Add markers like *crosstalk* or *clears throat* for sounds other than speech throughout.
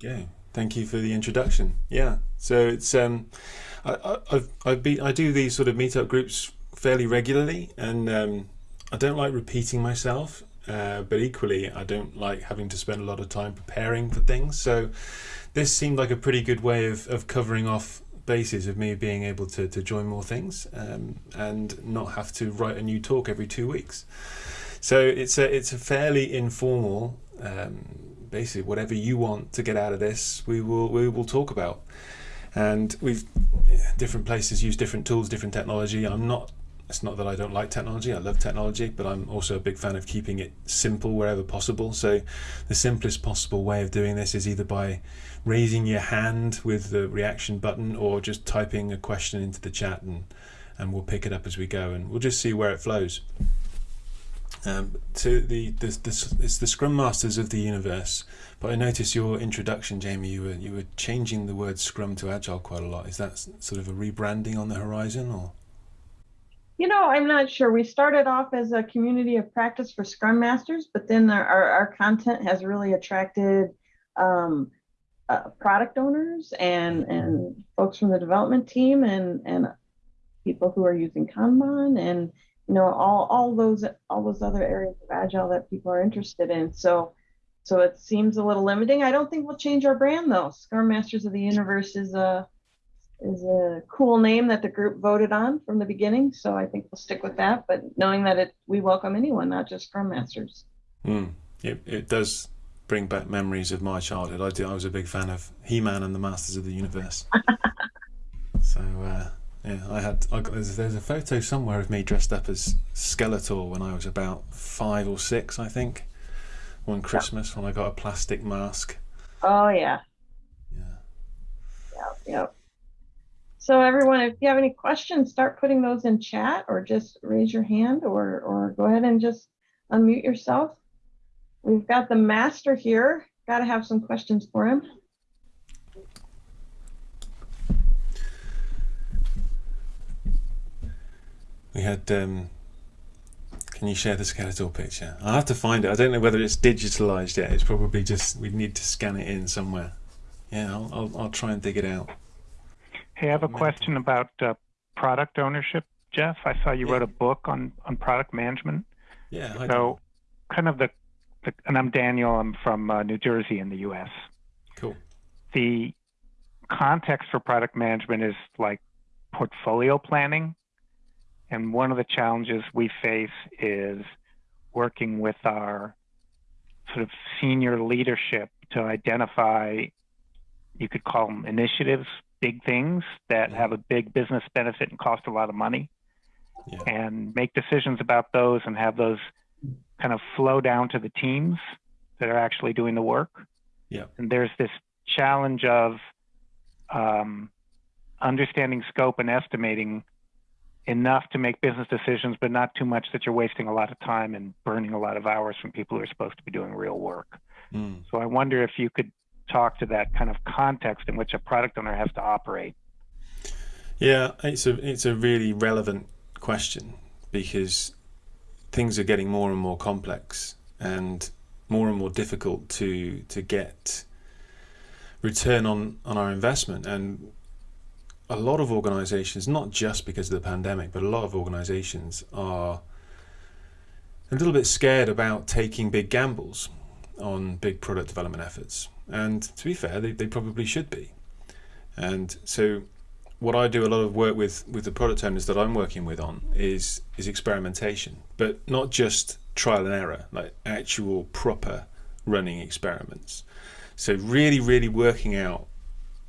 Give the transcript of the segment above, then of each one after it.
go. Thank you for the introduction. Yeah, so it's um, I, I've I've been I do these sort of meetup groups fairly regularly, and um, I don't like repeating myself, uh, but equally I don't like having to spend a lot of time preparing for things. So this seemed like a pretty good way of of covering off bases of me being able to to join more things um, and not have to write a new talk every two weeks. So it's a it's a fairly informal. Um, basically, whatever you want to get out of this, we will we will talk about. And we've different places use different tools, different technology. I'm not. It's not that I don't like technology. I love technology, but I'm also a big fan of keeping it simple wherever possible. So, the simplest possible way of doing this is either by raising your hand with the reaction button, or just typing a question into the chat, and and we'll pick it up as we go, and we'll just see where it flows. Um, to the, the, the it's the Scrum Masters of the universe. But I noticed your introduction, Jamie. You were you were changing the word Scrum to Agile quite a lot. Is that sort of a rebranding on the horizon, or? You know, I'm not sure. We started off as a community of practice for Scrum Masters, but then our our, our content has really attracted um, uh, product owners and and folks from the development team and and people who are using Kanban and you know all all those all those other areas of agile that people are interested in. So so it seems a little limiting. I don't think we'll change our brand though. Scrum masters of the universe is a is a cool name that the group voted on from the beginning so i think we'll stick with that. But knowing that it we welcome anyone not just scrum masters. Mm, it, it does bring back memories of my childhood. I, did, I was a big fan of he-man and the masters of the universe. *laughs* So uh, yeah, I had. I got, there's, there's a photo somewhere of me dressed up as Skeletor when I was about five or six, I think. One Christmas when I got a plastic mask. Oh yeah. Yeah. Yep. Yep. So everyone, if you have any questions, start putting those in chat, or just raise your hand, or or go ahead and just unmute yourself. We've got the master here. Got to have some questions for him. We had. Um, can you share the Skeletor picture? I'll have to find it. I don't know whether it's digitalized yet. It's probably just we need to scan it in somewhere. Yeah, I'll I'll, I'll try and dig it out. Hey, I have a question about uh, product ownership, Geoff. I saw you yeah. wrote a book on on product management. Yeah. I so, kind of the, the, and I'm Daniel. I'm from uh, New Jersey in the U.S. Cool. The context for product management is like portfolio planning and one of the challenges we face is working with our sort of senior leadership to identify, you could call them initiatives, big things that have a big business benefit and cost a lot of money, yeah. and make decisions about those and have those kind of flow down to the teams that are actually doing the work. Yeah. And there's this challenge of um, understanding scope and estimating enough to make business decisions, but not too much that you're wasting a lot of time and burning a lot of hours from people who are supposed to be doing real work. Mm. So I wonder if you could talk to that kind of context in which a product owner has to operate. Yeah, it's a it's a really relevant question because things are getting more and more complex and more and more difficult to to get return on on our investment and a lot of organizations, not just because of the pandemic, but a lot of organizations are a little bit scared about taking big gambles on big product development efforts. And to be fair, they, they probably should be. And so what I do a lot of work with with the product owners that I'm working with on is is experimentation, but not just trial and error, like actual proper running experiments. So really, really working out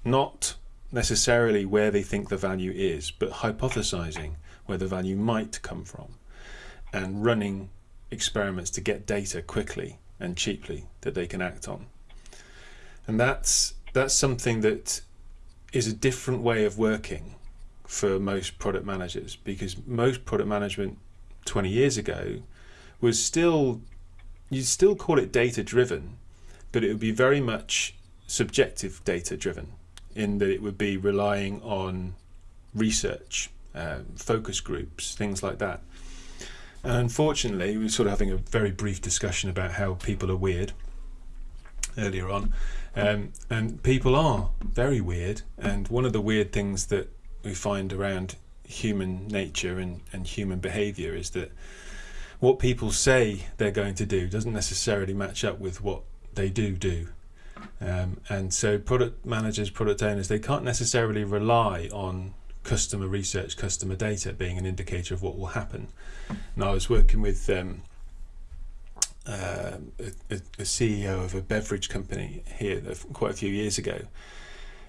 not necessarily where they think the value is, but hypothesizing where the value might come from and running experiments to get data quickly and cheaply that they can act on. And that's that's something that is a different way of working for most product managers because most product management 20 years ago was still you'd still call it data driven but it would be very much subjective data driven in that it would be relying on research, uh, focus groups, things like that. And unfortunately, we were sort of having a very brief discussion about how people are weird earlier on. Um, and people are very weird. And one of the weird things that we find around human nature and, and human behavior is that what people say they're going to do doesn't necessarily match up with what they do do. Um, and so product managers, product owners, they can't necessarily rely on customer research, customer data being an indicator of what will happen. And I was working with um, uh, a, a, CEO of a beverage company here quite a few years ago,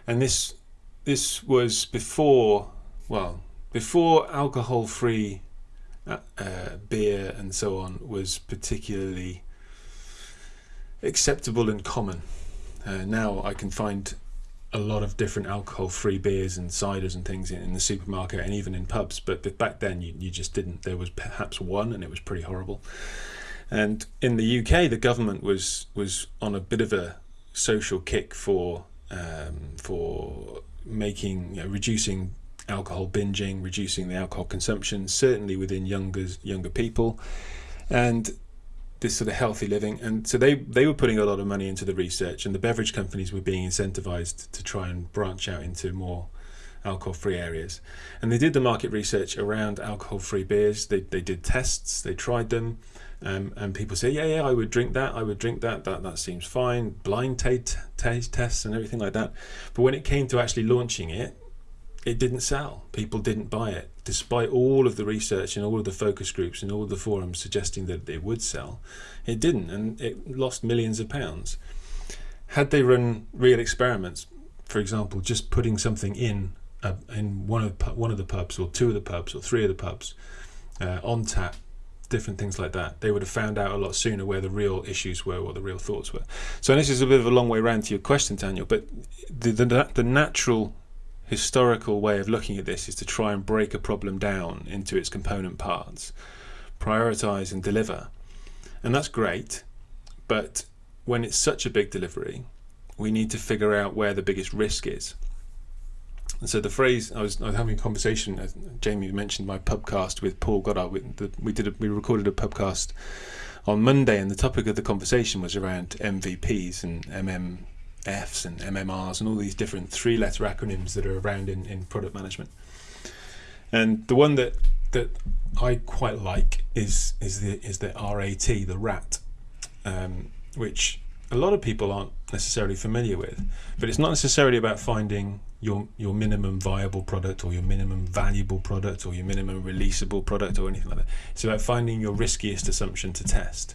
and this this was before well before alcohol-free uh, uh, beer and so on was particularly acceptable and common. Uh, now I can find a lot of different alcohol-free beers and ciders and things in, in, the supermarket and even in pubs. But back then, you, you just didn't. There was perhaps one, and it was pretty horrible. And in the UK, the government was was on a bit of a social kick for um, for making you know, reducing alcohol binging, reducing the alcohol consumption, certainly within younger younger people, and this sort of healthy living. And so they they were putting a lot of money into the research, and the beverage companies were being incentivized to try and branch out into more alcohol-free areas. And they did the market research around alcohol-free beers. They they did tests, they tried them. Um, and people say, yeah, yeah, I would drink that. I would drink that. That that seems fine. Blind taste tests and everything like that. But when it came to actually launching it, it didn't sell. People didn't buy it, despite all of the research and all of the focus groups and all of the forums suggesting that it would sell. It didn't, and it lost millions of pounds. Had they run real experiments, for example, just putting something in in one of one of the pubs or two of the pubs or three of the pubs uh, on tap, different things like that, they would have found out a lot sooner where the real issues were, what the real thoughts were. So this is a bit of a long way around to your question, Daniel, but the the, the natural historical way of looking at this is to try and break a problem down into its component parts, prioritize and deliver. And that's great, but when it's such a big delivery, we need to figure out where the biggest risk is. And so the phrase I was, I was having a conversation. Jamie mentioned my pubcast with Paul Goddard. We, the, we did a, we recorded a pubcast on Monday, and the topic of the conversation was around MVPs and MM Fs and MMRs and all these different three letter acronyms that are around in, in product management. And the one that that I quite like is is the is the RAT, the RAT, um, which a lot of people aren't necessarily familiar with. But it's not necessarily about finding your your minimum viable product or your minimum valuable product or your minimum releasable product or anything like that. It's about finding your riskiest assumption to test.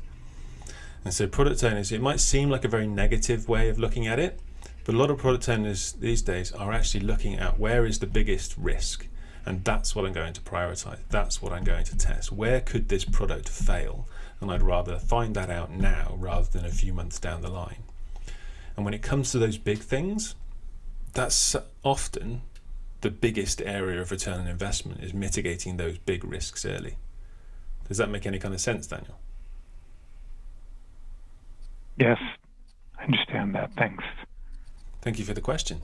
And so product owners, it might seem like a very negative way of looking at it, but a lot of product owners these days are actually looking at where is the biggest risk. And that's what I'm going to prioritize. That's what I'm going to test. Where could this product fail? And I'd rather find that out now rather than a few months down the line. And when it comes to those big things, that's often the biggest area of return on investment is mitigating those big risks early. Does that make any kind of sense, Daniel? Yes, I understand that. Thanks. Thank you for the question.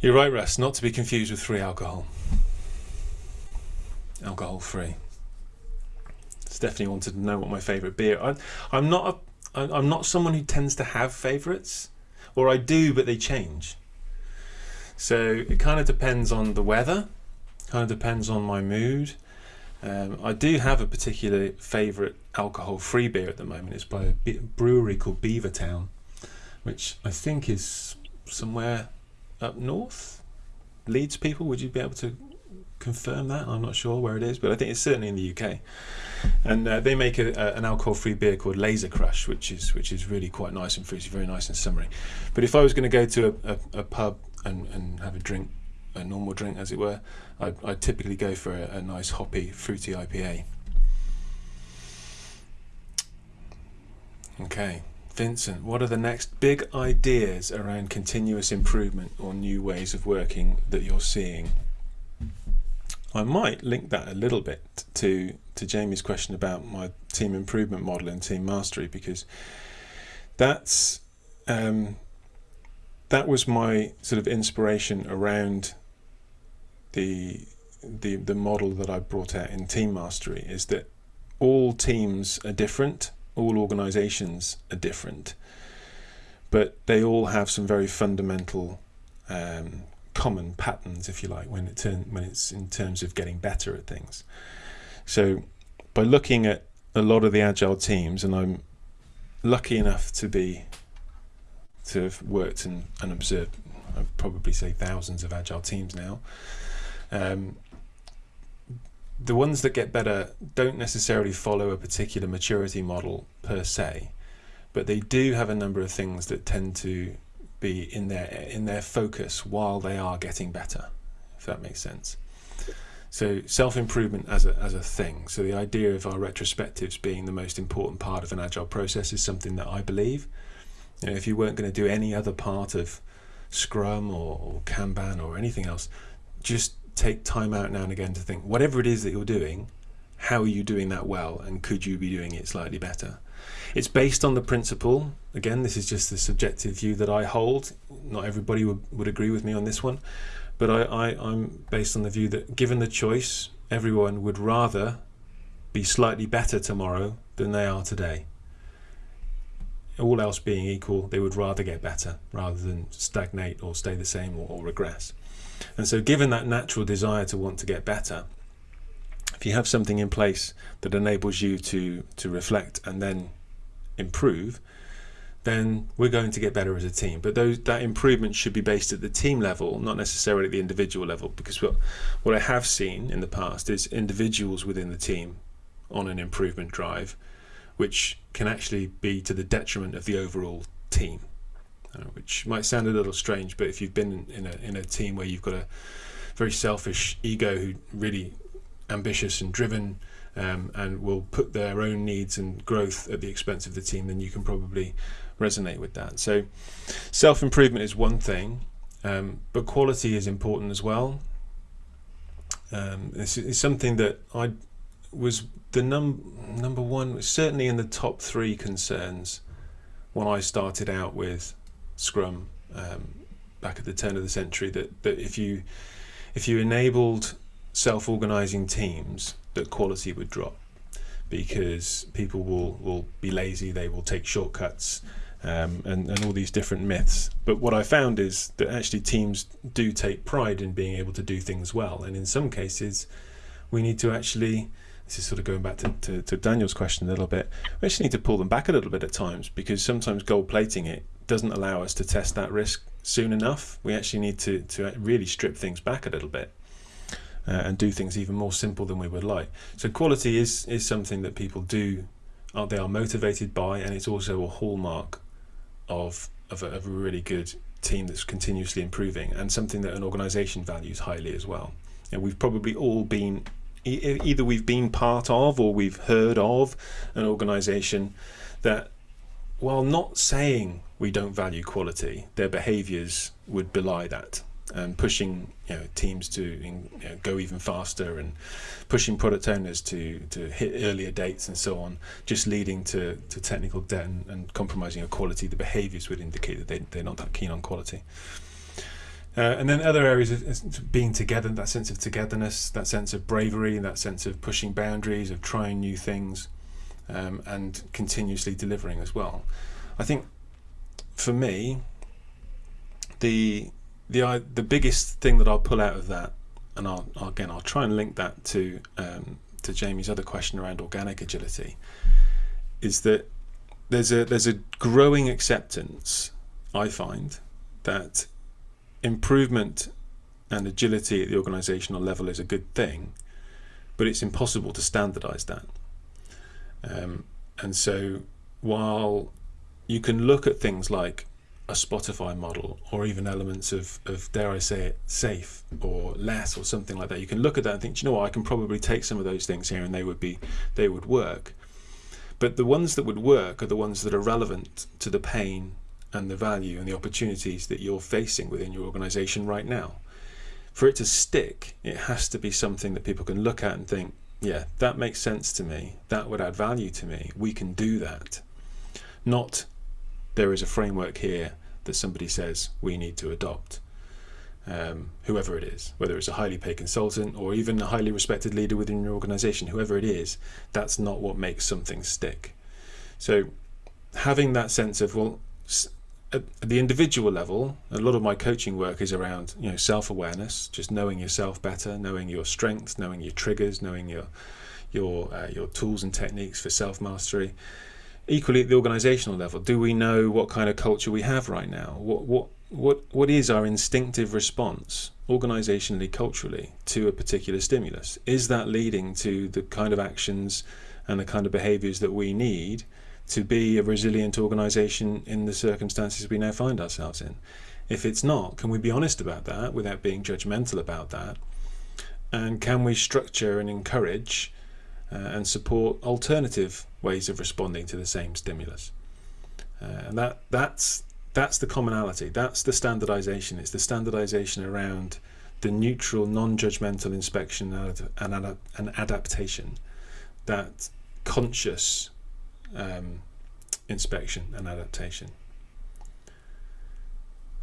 You're right, Russ, not to be confused with free alcohol. Alcohol free. Stephanie wanted to know what my favourite beer. I, I'm not a, I'm not someone who tends to have favourites, or I do, but they change. So it kind of depends on the weather, kind of depends on my mood. Um, I do have a particular favourite alcohol-free beer at the moment. It's by a brewery called Beavertown, which I think is somewhere up north. Leeds people, would you be able to confirm that? I'm not sure where it is, but I think it's certainly in the UK. And uh, they make a, a, an alcohol-free beer called Lazer Crush, which is which is really quite nice and fruity, very nice and summery. But if I was going to go to a, a, a pub and, and have a drink, a normal drink as it were, I'd, I'd typically go for a, a nice hoppy, fruity IPA. Okay, Vincent, what are the next big ideas around continuous improvement or new ways of working that you're seeing? I might link that a little bit to to Jamie's question about my team improvement model and team mastery because that's um, that was my sort of inspiration around the the the model that I brought out in team mastery is that all teams are different all organizations are different, but they all have some very fundamental um, common patterns, if you like, when it turn, when it's in terms of getting better at things. So, by looking at a lot of the agile teams, and I'm lucky enough to be to have worked and, and observed, I'd probably say thousands of agile teams now. Um, the ones that get better don't necessarily follow a particular maturity model per se, but they do have a number of things that tend to be in their in their focus while they are getting better, if that makes sense. So self-improvement as a as a thing. So the idea of our retrospectives being the most important part of an agile process is something that I believe. You know, if you weren't going to do any other part of Scrum or, or Kanban or anything else, just take time out now and again to think whatever it is that you're doing, how are you doing that well, and could you be doing it slightly better? It's based on the principle. Again, this is just the subjective view that I hold. Not everybody would, would agree with me on this one, but I, I, I'm based on the view that given the choice, everyone would rather be slightly better tomorrow than they are today. All else being equal, they would rather get better rather than stagnate or stay the same or, or regress. And so, given that natural desire to want to get better, if you have something in place that enables you to to reflect and then improve, then we're going to get better as a team. But those that improvement should be based at the team level, not necessarily at the individual level. Because what what I have seen in the past is individuals within the team on an improvement drive, which can actually be to the detriment of the overall team. Uh, which might sound a little strange, but if you've been in a in a team where you've got a very selfish ego who really ambitious and driven um, and will put their own needs and growth at the expense of the team, then you can probably resonate with that. So, self improvement is one thing, um, but quality is important as well. Um, this is something that I was the num number one, certainly in the top three concerns when I started out with Scrum um, back at the turn of the century. That that if you if you enabled self-organizing teams, that quality would drop because people will will be lazy. They will take shortcuts. Um, and, and all these different myths. But what I found is that actually teams do take pride in being able to do things well. And in some cases, we need to actually, this is sort of going back to, to, to Daniel's question a little bit, we actually need to pull them back a little bit at times because sometimes gold plating it doesn't allow us to test that risk soon enough. We actually need to, to really strip things back a little bit. Uh, and do things even more simple than we would like. So quality is is something that people do, they are motivated by, and it's also a hallmark of of a, of a really good team that's continuously improving, and something that an organisation values highly as well. And we've probably all been either we've been part of or we've heard of an organisation that, while not saying we don't value quality, their behaviours would belie that and pushing you know, teams to you know, go even faster and pushing product owners to, to hit earlier dates and so on, just leading to, to technical debt and, and compromising on quality. The behaviours would indicate that they, they're not that keen on quality. Uh, and then other areas of being together, that sense of togetherness, that sense of bravery, that sense of pushing boundaries, of trying new things, um, and continuously delivering as well. I think for me, the the the biggest thing that I'll pull out of that, and I'll, again I'll try and link that to um, to Jamie's other question around organic agility, is that there's a there's a growing acceptance I find that improvement and agility at the organizational level is a good thing, but it's impossible to standardize that. Um, and so while you can look at things like a Spotify model or even elements of, of dare I say it, SAFe or LeSS or something like that. You can look at that and think, you know what, I can probably take some of those things here and they would be they would work. But the ones that would work are the ones that are relevant to the pain and the value and the opportunities that you're facing within your organization right now. For it to stick, it has to be something that people can look at and think, yeah, that makes sense to me. That would add value to me. We can do that. Not there is a framework here that somebody says we need to adopt. Um, whoever it is, whether it's a highly paid consultant or even a highly respected leader within your organization, whoever it is, that's not what makes something stick. So having that sense of well, at the individual level, a lot of my coaching work is around you know self-awareness, just knowing yourself better, knowing your strengths, knowing your triggers, knowing your your uh, your tools and techniques for self-mastery. Equally, at the organisational level, do we know what kind of culture we have right now? What what what what is our instinctive response organisationally, culturally, to a particular stimulus? Is that leading to the kind of actions and the kind of behaviours that we need? To be a resilient organisation in the circumstances we now find ourselves in. If it's not, can we be honest about that without being judgmental about that? And can we structure and encourage uh, and support alternative ways of responding to the same stimulus? Uh, and that that's that's the commonality. That's the standardization. It's the standardization around the neutral, non-judgmental inspection and, and, and adaptation. That conscious um, inspection and adaptation.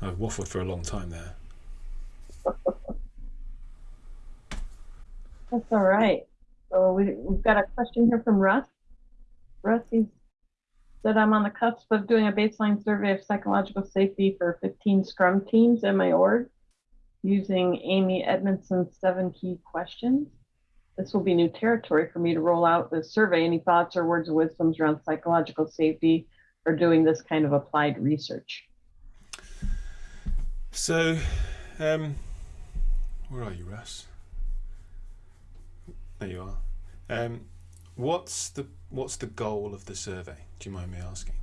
I've waffled for a long time there. That's all right. So we, we've got a question here from Russ. Russ, he said, I'm on the cusp of doing a baseline survey of psychological safety for 15 Scrum teams in my org using Amy Edmondson's seven key questions. This will be new territory for me to roll out this survey. Any thoughts or words of wisdoms around psychological safety or doing this kind of applied research? So, um, where are you, Russ? There you are. Um, what's the what's the goal of the survey? Do you mind me asking?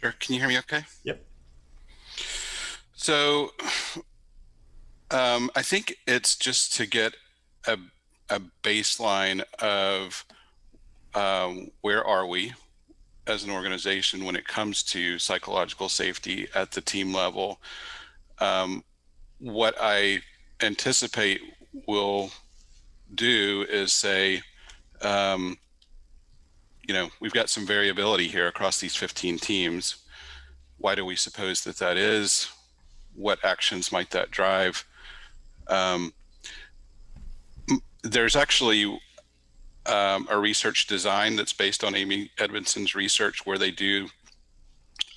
Sure. Can you hear me? Okay. Yep. So um, I think it's just to get a, a baseline of um, where are we as an organization when it comes to psychological safety at the team level. Um, what I anticipate will do is say, um, you know, we've got some variability here across these 15 teams. Why do we suppose that that is? What actions might that drive? Um, there's actually um, a research design that's based on Amy Edmondson's research where they do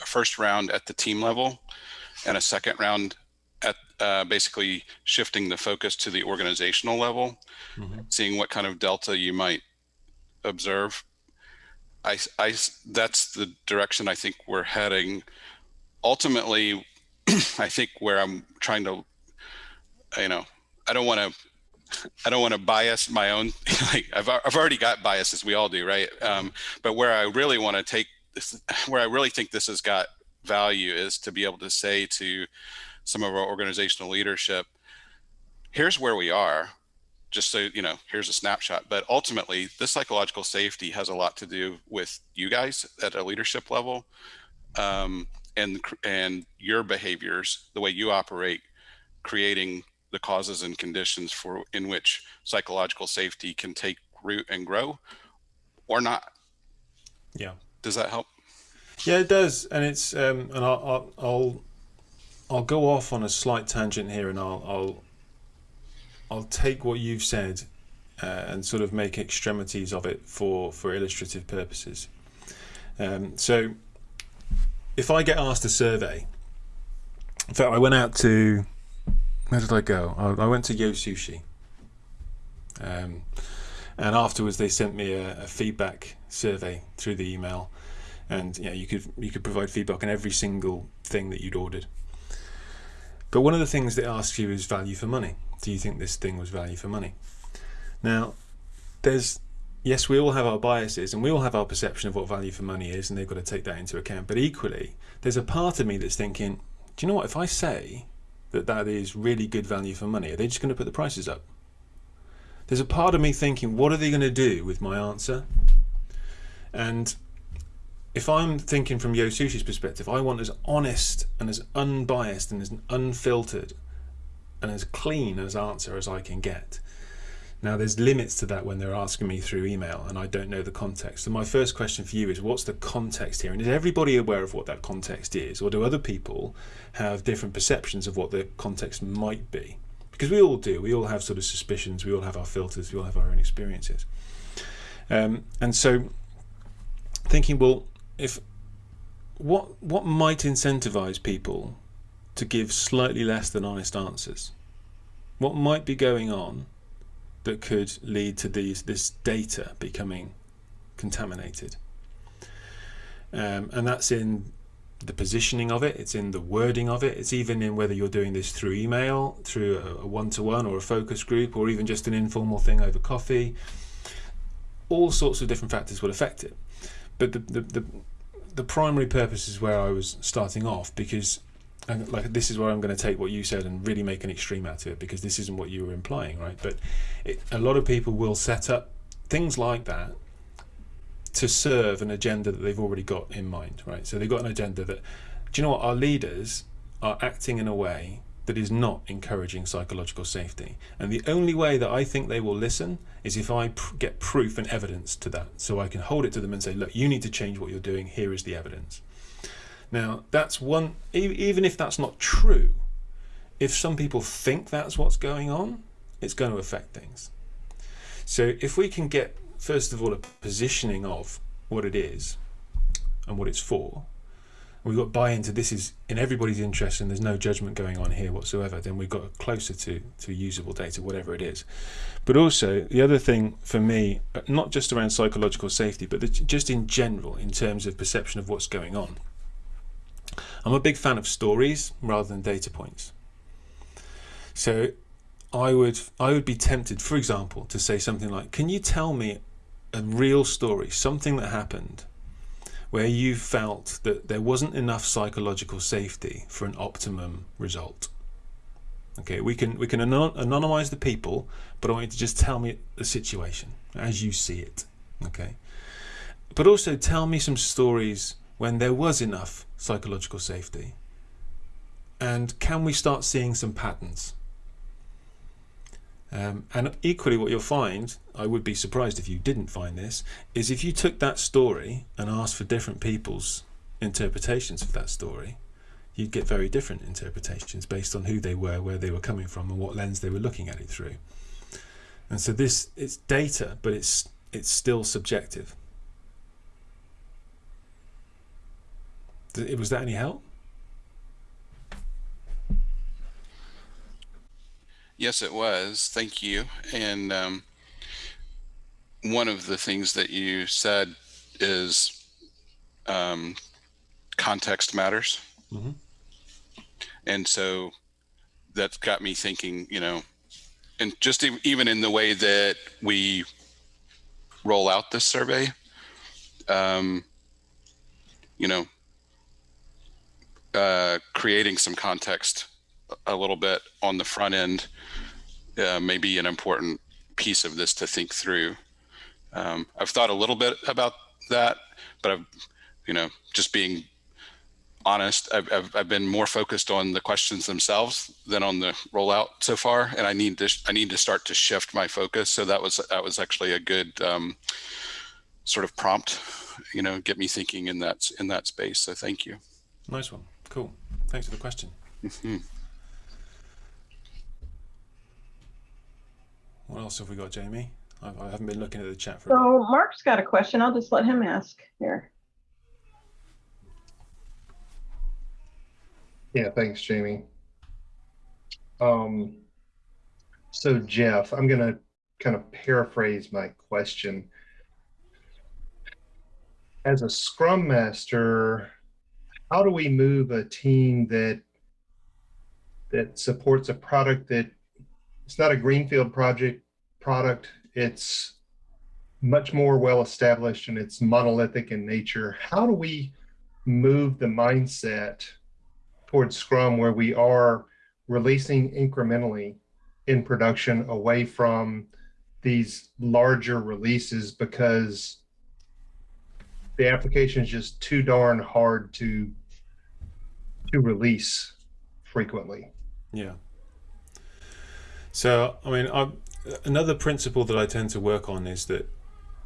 a first round at the team level and a second round at uh, basically shifting the focus to the organizational level, mm -hmm. seeing what kind of delta you might observe. I, I, that's the direction I think we're heading. Ultimately, *clears throat* I think where I'm trying to you know, I don't want to, *laughs* I don't want to bias my own, *laughs* like I've, I've already got biases, we all do, right? Um, but where I really want to take this, *laughs* where I really think this has got value is to be able to say to some of our organizational leadership, here's where we are, just so, you know, here's a snapshot. But ultimately, this psychological safety has a lot to do with you guys at a leadership level um, and, and your behaviors, the way you operate, creating the causes and conditions for in which psychological safety can take root and grow or not. Yeah. Does that help? Yeah, it does. And it's, um, and I'll, I'll, I'll, I'll go off on a slight tangent here and I'll, I'll, I'll take what you've said uh, and sort of make extremities of it for, for illustrative purposes. Um, so if I get asked a survey, in fact, I went out to where did I go? I, I went to Yo Sushi. Um, and afterwards they sent me a, a, feedback survey through the email. And yeah you could you could provide feedback on every single thing that you'd ordered. But one of the things they ask you is value for money. Do you think this thing was value for money? Now there's yes we all have our biases and we all have our perception of what value for money is and they've got to take that into account. But equally there's a part of me that's thinking do you know what? If I say that that is really good value for money? Are they just going to put the prices up? There's a part of me thinking, what are they going to do with my answer? And if I'm thinking from Yo Sushi's perspective, I want as honest and as unbiased and as unfiltered and as clean as answer as I can get. Now there's limits to that when they're asking me through email and I don't know the context. So my first question for you is what's the context here? And is everybody aware of what that context is? Or do other people have different perceptions of what the context might be? Because we all do. We all have sort of suspicions. We all have our filters. We all have our own experiences. Um, and so thinking, well, if what what might incentivize people to give slightly less than honest answers? What might be going on that could lead to these this data becoming contaminated? Um, and that's in the positioning of it, it's in the wording of it, it's even in whether you're doing this through email, through a one to one or a focus group, or even just an informal thing over coffee. All sorts of different factors will affect it. But the, the, the, the primary purpose is where I was starting off because and like this is where I'm going to take what you said and really make an extreme out of it because this isn't what you were implying, right? But it, a lot of people will set up things like that to serve an agenda that they've already got in mind, right? So they've got an agenda that, do you know what, our leaders are acting in a way that is not encouraging psychological safety. And the only way that I think they will listen is if I pr get proof and evidence to that. So I can hold it to them and say, look, you need to change what you're doing. Here is the evidence. Now, that's one, even if that's not true, if some people think that's what's going on, it's going to affect things. So if we can get first of all, a positioning of what it is and what it's for. We've got buy into this is in everybody's interest and there's no judgment going on here whatsoever. Then we've got closer to, to usable data, whatever it is. But also, the other thing for me, uh, not just around psychological safety, but just in general, in terms of perception of what's going on. I'm a big fan of stories rather than data points. So I would I would be tempted, for example, to say something like, "Can you tell me a real story, something that happened where you felt that there wasn't enough psychological safety for an optimum result. Okay, we can we can anonymize the people, but I want you to just tell me the situation as you see it. Okay, but also tell me some stories when there was enough psychological safety, and can we start seeing some patterns? Um, and equally what you'll find, I would be surprised if you didn't find this, is if you took that story and asked for different people's interpretations of that story, you'd get very different interpretations based on who they were, where they were coming from and what lens they were looking at it through. And so this, it's data, but it's, it's still subjective. Was that any help? Yes, it was. Thank you. And um, one of the things that you said is um, context matters. Mm -hmm. And so that's got me thinking, you know, and just even in the way that we roll out this survey, um, you know, uh, creating some context a little bit on the front end uh, may be an important piece of this to think through. Um, I've thought a little bit about that, but I've, you know, just being honest, I've, I've, I've, been more focused on the questions themselves than on the rollout so far. And I need to, I need to start to shift my focus. So that was, that was actually a good um, sort of prompt, you know, get me thinking in that, in that space. So thank you. Nice one. Cool. Thanks for the question. *laughs* What else have we got, Jamie? I, I haven't been looking at the chat for. So Mark's got a question. I'll just let him ask here. Yeah, thanks, Jamie. Um, so Geoff, I'm going to kind of paraphrase my question. As a Scrum Master, how do we move a team that that supports a product that it's not a greenfield project product. It's much more well established and it's monolithic in nature. How do we move the mindset towards Scrum where we are releasing incrementally in production away from these larger releases because the application is just too darn hard to to release frequently. Yeah. So, I mean, I, another principle that I tend to work on is that,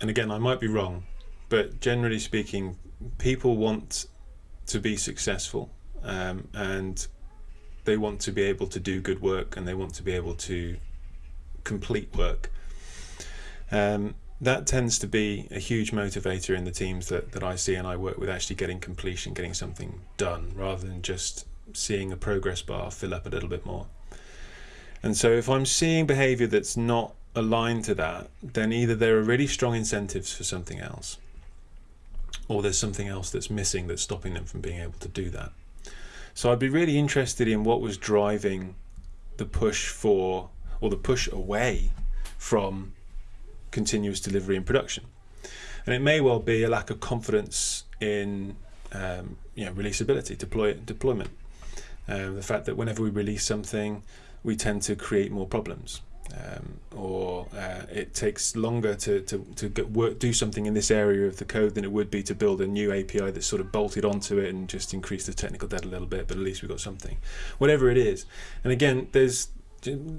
and again, I might be wrong, but generally speaking, people want to be successful um, and they want to be able to do good work and they want to be able to complete work. Um, that tends to be a huge motivator in the teams that, that I see and I work with actually getting completion, getting something done rather than just seeing a progress bar fill up a little bit more. And so if I'm seeing behavior that's not aligned to that, then either there are really strong incentives for something else or there's something else that's missing that's stopping them from being able to do that. So I'd be really interested in what was driving the push for or the push away from continuous delivery and production. And it may well be a lack of confidence in um, you know, releasability, deploy, deployment. Uh, the fact that whenever we release something, we tend to create more problems. Um, or uh, it takes longer to, to, to get work, do something in this area of the code than it would be to build a new API that's sort of bolted onto it and just increase the technical debt a little bit, but at least we've got something. Whatever it is. And again, there's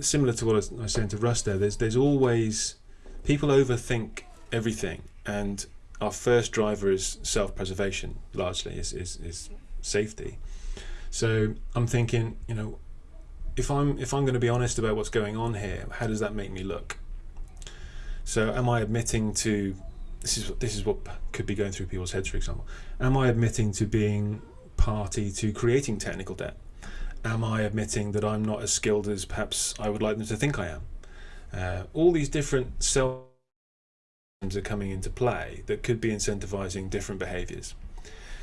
similar to what I was saying to Russ there, there's, there's always people overthink everything and our first driver is self-preservation largely is, is, is safety. So i'm thinking you know if i'm if i'm going to be honest about what's going on here how does that make me look? So am i admitting to this is this is what could be going through people's heads for example. Am i admitting to being party to creating technical debt? Am i admitting that i'm not as skilled as perhaps i would like them to think i am uh, all these different self are coming into play that could be incentivizing different behaviors.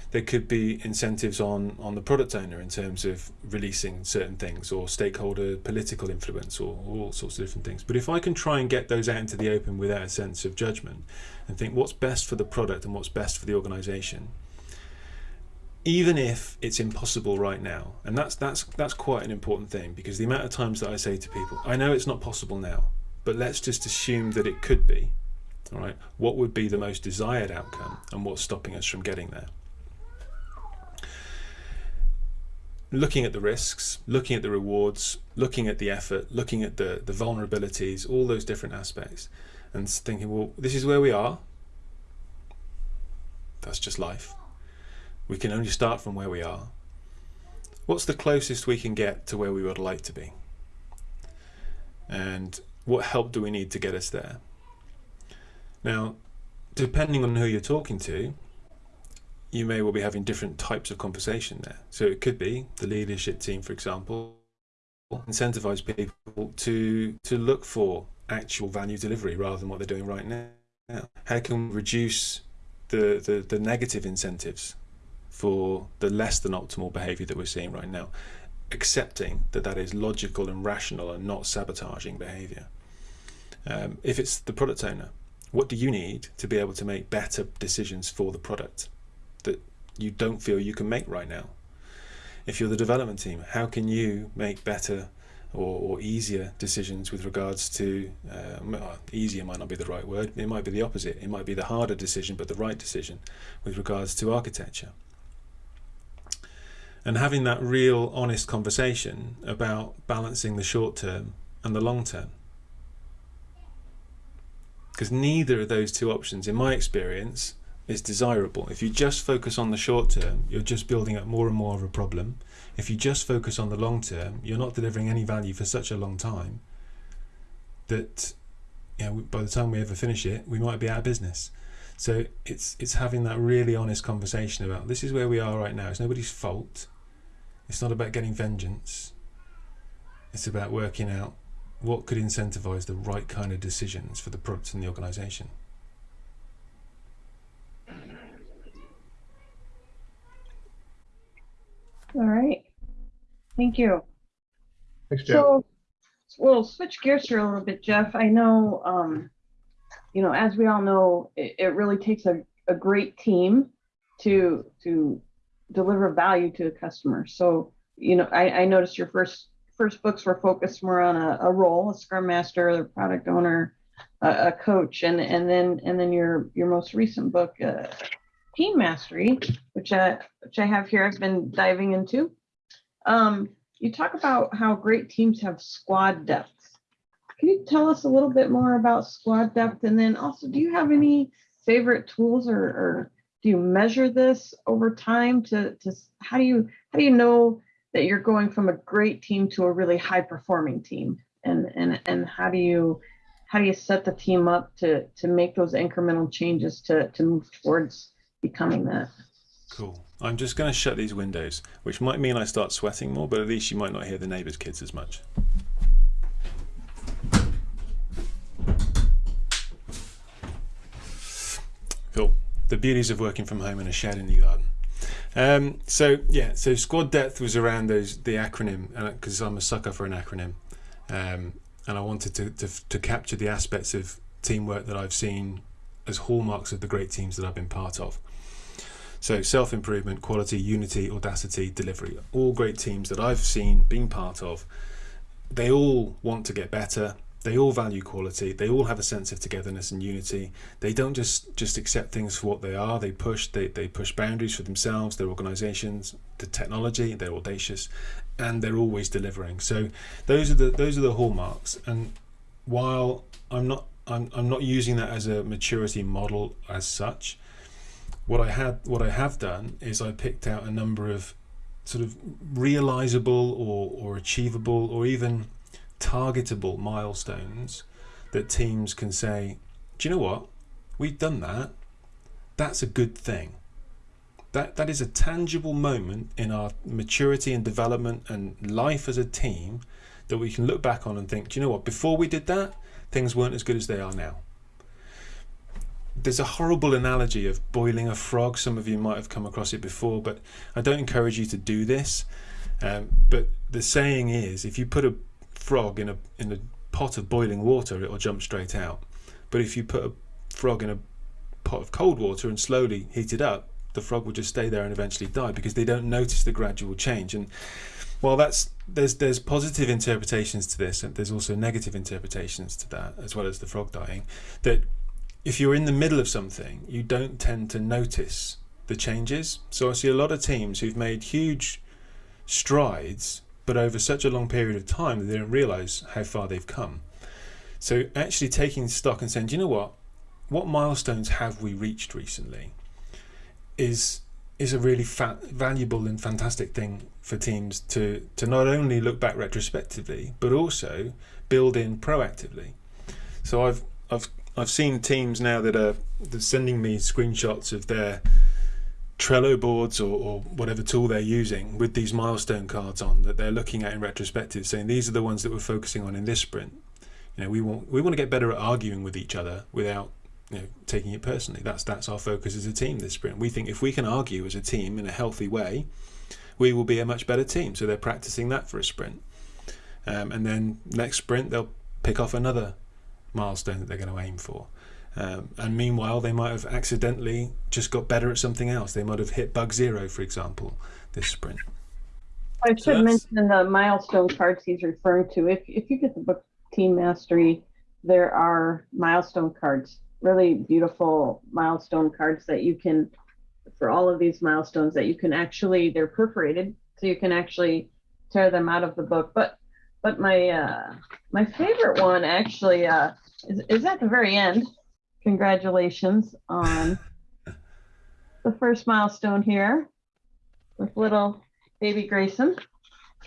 There could be incentives on, on the product owner in terms of releasing certain things or stakeholder political influence or, or all sorts of different things. But if I can try and get those out into the open without a sense of judgment and think what's best for the product and what's best for the organization, even if it's impossible right now and that's that's that's quite an important thing because the amount of times that I say to people I know it's not possible now but let's just assume that it could be. All right, what would be the most desired outcome and what's stopping us from getting there? Looking at the risks, looking at the rewards, looking at the effort, looking at the, the vulnerabilities, all those different aspects, and thinking, well, this is where we are. That's just life. We can only start from where we are. What's the closest we can get to where we would like to be? And what help do we need to get us there? Now, depending on who you're talking to, you may well be having different types of conversation there. So it could be the leadership team, for example, incentivize people to to look for actual value delivery rather than what they're doing right now. How can we reduce the, the, the negative incentives for the less than optimal behavior that we're seeing right now? Accepting that that is logical and rational and not sabotaging behavior. Um, if it's the product owner, what do you need to be able to make better decisions for the product that you don't feel you can make right now? If you're the development team, how can you make better or, or easier decisions with regards to, uh, easier might not be the right word, it might be the opposite. It might be the harder decision, but the right decision with regards to architecture and having that real honest conversation about balancing the short term and the long term because neither of those two options in my experience is desirable if you just focus on the short term you're just building up more and more of a problem if you just focus on the long term you're not delivering any value for such a long time that you know, by the time we ever finish it we might be out of business so it's it's having that really honest conversation about this is where we are right now. It's nobody's fault. It's not about getting vengeance. It's about working out what could incentivize the right kind of decisions for the products in the organization. All right. Thank you. Thanks, Geoff. So we'll switch gears here a little bit, Geoff. I know um, you know, as we all know, it, it really takes a, a great team to to deliver value to the customer. So, you know, I, I noticed your first first books were focused more on a, a role, a scrum master, a product owner, a, a, coach, and and then and then your your most recent book, uh, Team Mastery, which I which I have here. I've been diving into. Um, you talk about how great teams have squad depth can you tell us a little bit more about squad depth? And then also, do you have any favorite tools or, or do you measure this over time to, to how do you how do you know that you're going from a great team to a really high performing team? And and and how do you how do you set the team up to to make those incremental changes to to move towards becoming that? Cool. I'm just going to shut these windows, which might mean I start sweating more, but at least you might not hear the neighbors kids as much. The beauties of working from home in a shed in the garden. Um, so yeah, so squad depth was around those the acronym because I'm a sucker for an acronym, um, and I wanted to, to to capture the aspects of teamwork that I've seen as hallmarks of the great teams that I've been part of. So self improvement, quality, unity, audacity, delivery, all great teams that I've seen, been part of. They all want to get better. They all value quality. They all have a sense of togetherness and unity. They don't just just accept things for what they are. They push they, they push boundaries for themselves, their organizations, the technology, they're audacious, and they're always delivering. So those are the those are the hallmarks. And while I'm not I'm, I'm not using that as a maturity model as such, what I had what I have done is I picked out a number of sort of realizable or, or achievable or even targetable milestones that teams can say, do you know what? We've done that. That's a good thing. That that is a tangible moment in our maturity and development and life as a team that we can look back on and think, do you know what? Before we did that, things weren't as good as they are now. There's a horrible analogy of boiling a frog. Some of you might have come across it before, but I don't encourage you to do this. Um, but the saying is, if you put a frog in a in a pot of boiling water, it'll jump straight out. But if you put a frog in a pot of cold water and slowly heat it up, the frog will just stay there and eventually die because they don't notice the gradual change. And while that's there's there's positive interpretations to this, and there's also negative interpretations to that, as well as the frog dying. That if you're in the middle of something, you don't tend to notice the changes. So I see a lot of teams who've made huge strides but over such a long period of time that they don't realize how far they've come. So actually taking stock and saying, you know what? What milestones have we reached recently? Is is a really valuable and fantastic thing for teams to to not only look back retrospectively but also build in proactively. So I've I've I've seen teams now that are sending me screenshots of their Trello boards or, or, whatever tool they're using with these milestone cards on that they're looking at in retrospective, saying these are the ones that we're focusing on in this sprint. You know, we want we want to get better at arguing with each other without you know taking it personally. That's that's our focus as a team this sprint. We think if we can argue as a team in a healthy way, we will be a much better team. So they're practicing that for a sprint, um, and then next sprint they'll pick off another milestone that they're going to aim for. Um, and meanwhile, they might have accidentally just got better at something else. They might have hit bug zero, for example, this sprint. I should so mention the milestone cards he's referring to. If if you get the book Team Mastery, there are milestone cards, really beautiful milestone cards that you can, for all of these milestones, that you can actually they're perforated, so you can actually tear them out of the book. But but my uh, my favorite one actually uh, is, is at the very end congratulations on the first milestone here with little baby Grayson.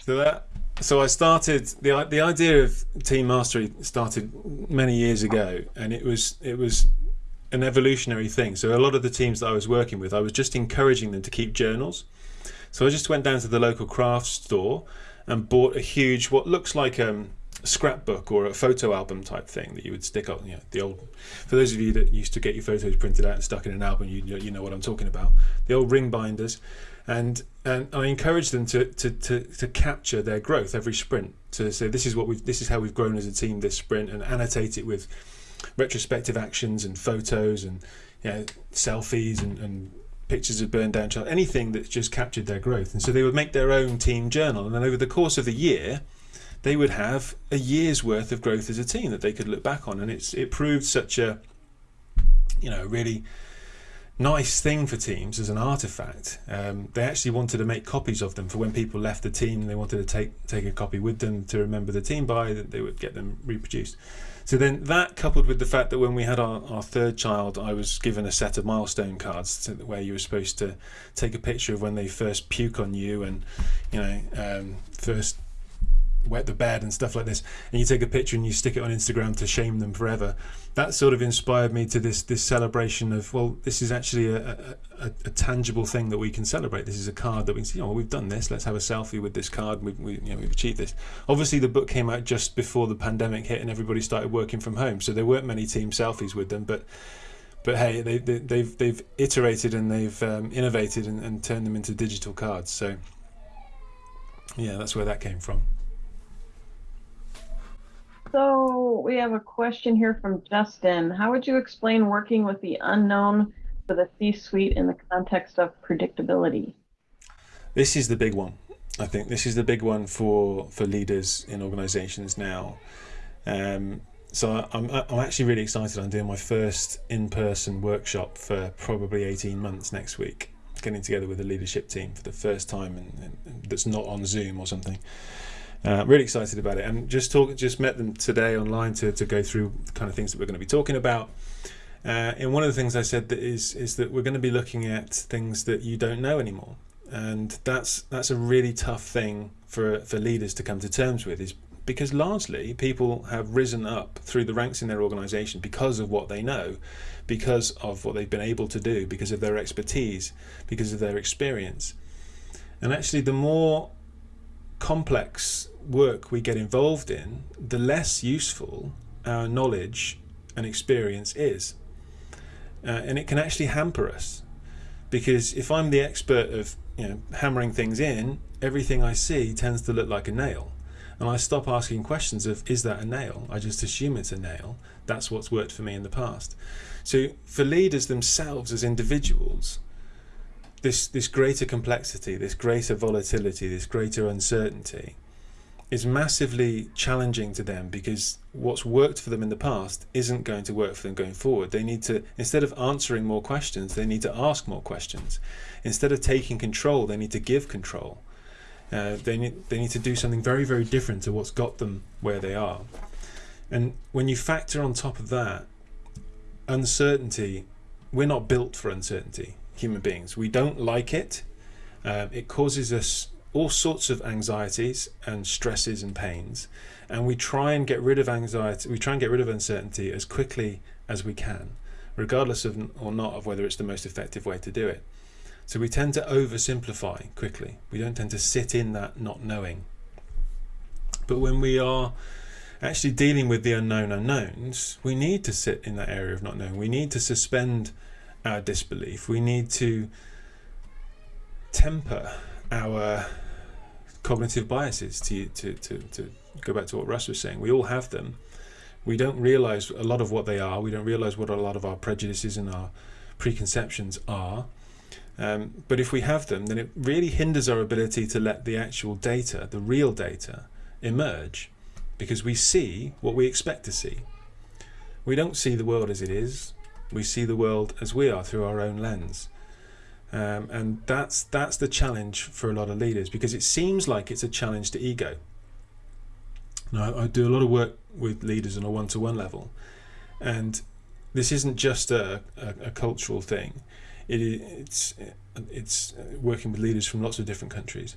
So that so I started the the idea of team mastery started many years ago, and it was it was an evolutionary thing. So a lot of the teams that I was working with, I was just encouraging them to keep journals. So I just went down to the local craft store and bought a huge what looks like um scrapbook or a photo album type thing that you would stick on. You know, the old. For those of you that used to get your photos printed out and stuck in an album, you you know what I'm talking about. The old ring binders, and and I encourage them to to to, to capture their growth every sprint. To say this is what we've this is how we've grown as a team this sprint, and annotate it with retrospective actions and photos and you know, selfies and, and pictures of burndown chart, anything that's just captured their growth. And so they would make their own team journal, and then over the course of the year they would have a year's worth of growth as a team that they could look back on, and it's it proved such a you know really nice thing for teams as an artifact. Um, they actually wanted to make copies of them for when people left the team they wanted to take take a copy with them to remember the team by. That they would get them reproduced. So then that coupled with the fact that when we had our, our third child, I was given a set of milestone cards to, where you were supposed to take a picture of when they first puke on you and, you know, um, first wet the bed and stuff like this, and you take a picture and you stick it on Instagram to shame them forever. That sort of inspired me to this this celebration of well, this is actually a, a, a tangible thing that we can celebrate. This is a card that we can see. Oh, we've done this. Let's have a selfie with this card. We've we, you know we've achieved this. Obviously, the book came out just before the pandemic hit and everybody started working from home, so there weren't many team selfies with them, but but hey, they, they, have they've, they've iterated and they've um, innovated and, and turned them into digital cards. So yeah, that's where that came from. So we have a question here from Justin. How would you explain working with the unknown for the C-suite in the context of predictability? This is the big one. I think this is the big one for for leaders in organizations now. Um, so I'm, I'm actually really excited. I'm doing my first in-person workshop for probably 18 months next week getting together with the leadership team for the first time and, and that's not on Zoom or something. Uh, really excited about it. And just talk just met them today online to, to go through the kind of things that we're going to be talking about. Uh, and one of the things I said that is is that we're going to be looking at things that you don't know anymore. And that's that's a really tough thing for for leaders to come to terms with is because largely people have risen up through the ranks in their organization because of what they know because of what they've been able to do, because of their expertise, because of their experience. And actually, the more complex work we get involved in, the less useful our knowledge and experience is. Uh, and it can actually hamper us. Because if I'm the expert of you know, hammering things in, everything I see tends to look like a nail. And I stop asking questions of, is that a nail? I just assume it's a nail. That's what's worked for me in the past. So for leaders themselves as individuals, this, this greater complexity, this greater volatility, this greater uncertainty is massively challenging to them because what's worked for them in the past isn't going to work for them going forward. They need to, instead of answering more questions, they need to ask more questions. Instead of taking control, they need to give control. Uh, they, need, they need to do something very, very different to what's got them where they are. And when you factor on top of that uncertainty, we're not built for uncertainty, human beings. We don't like it. Um, it causes us all sorts of anxieties and stresses and pains. And we try and get rid of anxiety, we try and get rid of uncertainty as quickly as we can, regardless of or not of whether it's the most effective way to do it. So we tend to oversimplify quickly. We don't tend to sit in that not knowing. But when we are actually dealing with the unknown unknowns, we need to sit in that area of not knowing. We need to suspend our disbelief. We need to temper our cognitive biases to, to, to, to go back to what Russ was saying. We all have them. We don't realize a lot of what they are. We don't realize what a lot of our prejudices and our preconceptions are. Um, but if we have them, then it really hinders our ability to let the actual data, the real data, emerge because we see what we expect to see. We don't see the world as it is. We see the world as we are through our own lens. Um, and that's that's the challenge for a lot of leaders because it seems like it's a challenge to ego. Now, I do a lot of work with leaders on a one-to-one level, and this isn't just a, a, a cultural thing. It, it's it's working with leaders from lots of different countries.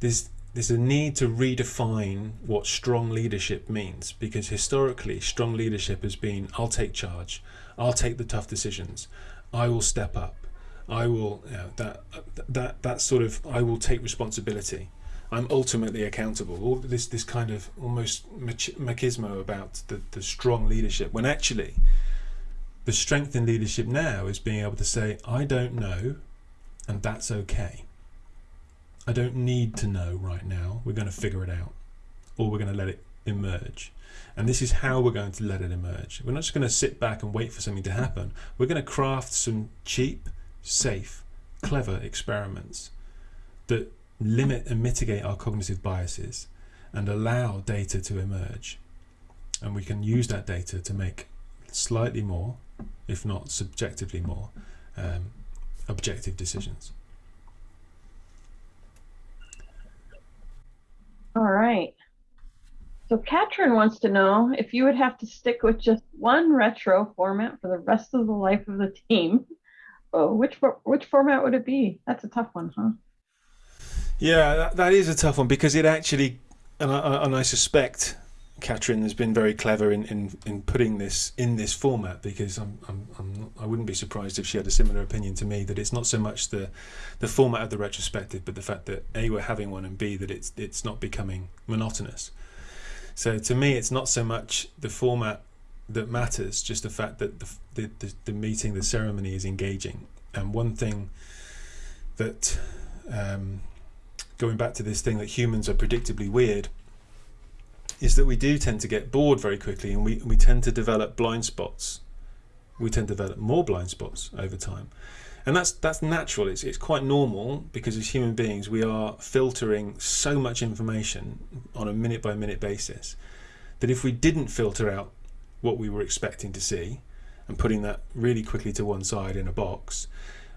There's there's a need to redefine what strong leadership means because historically strong leadership has been I'll take charge I'll take the tough decisions I will step up I will you know, that that that sort of I will take responsibility I'm ultimately accountable all this this kind of almost machismo about the, the strong leadership when actually the strength in leadership now is being able to say I don't know and that's okay I don't need to know right now. We're going to figure it out or we're going to let it emerge. And this is how we're going to let it emerge. We're not just going to sit back and wait for something to happen. We're going to craft some cheap, safe, clever experiments that limit and mitigate our cognitive biases and allow data to emerge. And we can use that data to make slightly more, if not subjectively more, um, objective decisions. All right. So Katrin wants to know if you would have to stick with just one retro format for the rest of the life of the team. Oh, which which format would it be? That's a tough one, huh? Yeah, that, that is a tough one because it actually and I, and I suspect Catherine has been very clever in, in, in putting this in this format because I'm, I'm, I'm not, I wouldn't be surprised if she had a similar opinion to me that it's not so much the the format of the retrospective but the fact that a we're having one and b that it's it's not becoming monotonous. So to me, it's not so much the format that matters, just the fact that the the, the, the meeting, the ceremony is engaging. And one thing that um, going back to this thing that humans are predictably weird is that we do tend to get bored very quickly and we, we tend to develop blind spots. We tend to develop more blind spots over time. And that's that's natural. It's, it's quite normal because as human beings we are filtering so much information on a minute by minute basis that if we didn't filter out what we were expecting to see and putting that really quickly to one side in a box,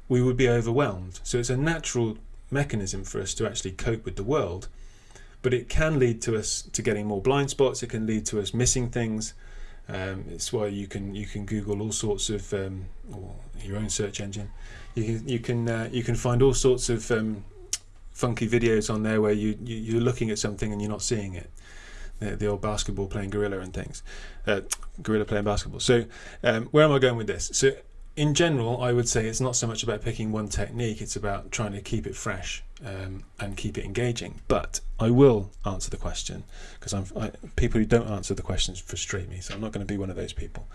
we would be overwhelmed. So it's a natural mechanism for us to actually cope with the world but it can lead to us to getting more blind spots. It can lead to us missing things. Um, it's why you can you can Google all sorts of um, or your own search engine. You can you can uh, you can find all sorts of um, funky videos on there where you, you are looking at something and you're not seeing it. The, the old basketball playing gorilla and things, uh, gorilla playing basketball. So um, where am I going with this? So in general, I would say it's not so much about picking one technique, it's about trying to keep it fresh um, and keep it engaging. But I will answer the question because people who don't answer the questions frustrate me, so I'm not going to be one of those people.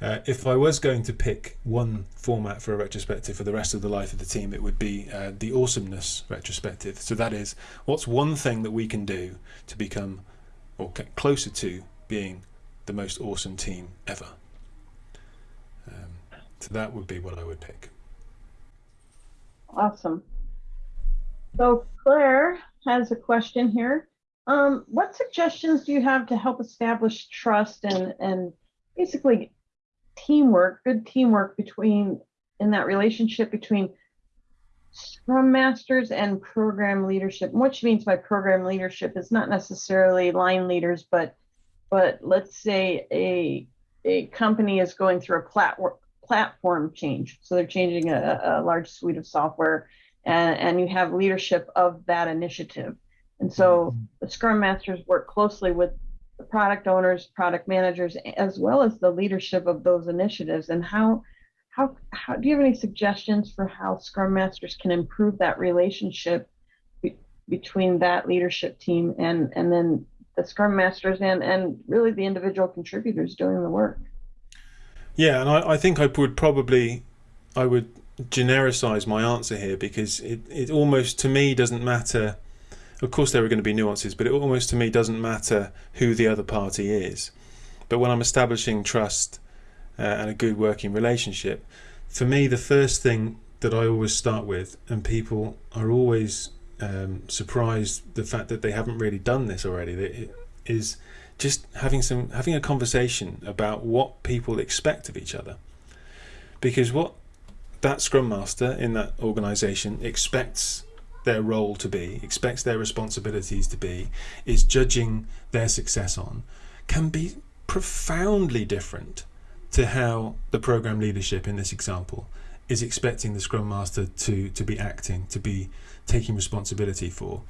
Uh, if I was going to pick one format for a retrospective for the rest of the life of the team, it would be uh, the awesomeness retrospective. So that is, what's one thing that we can do to become or get closer to being the most awesome team ever? So that would be what I would pick. Awesome. So Claire has a question here. Um, what suggestions do you have to help establish trust and, and basically teamwork, good teamwork between in that relationship between Scrum Masters and program leadership? What she means by program leadership is not necessarily line leaders, but but let's say a a company is going through a platform platform change. So they're changing a, a large suite of software and, and you have leadership of that initiative. And so mm-hmm. the Scrum Masters work closely with the product owners, product managers, as well as the leadership of those initiatives. And how, how, how do you have any suggestions for how Scrum Masters can improve that relationship be, between that leadership team and, and then the Scrum Masters and, and really the individual contributors doing the work? Yeah, and I, I think I would probably, I would genericize my answer here because it, it almost to me doesn't matter. Of course, there are going to be nuances, but it almost to me doesn't matter who the other party is. But when I'm establishing trust uh, and a good working relationship, for me, the first thing that I always start with, and people are always um, surprised the fact that they haven't really done this already, is just having some having a conversation about what people expect of each other. Because what that scrum master in that organization expects their role to be expects their responsibilities to be is judging their success on can be profoundly different to how the program leadership in this example is expecting the scrum master to to be acting to be taking responsibility for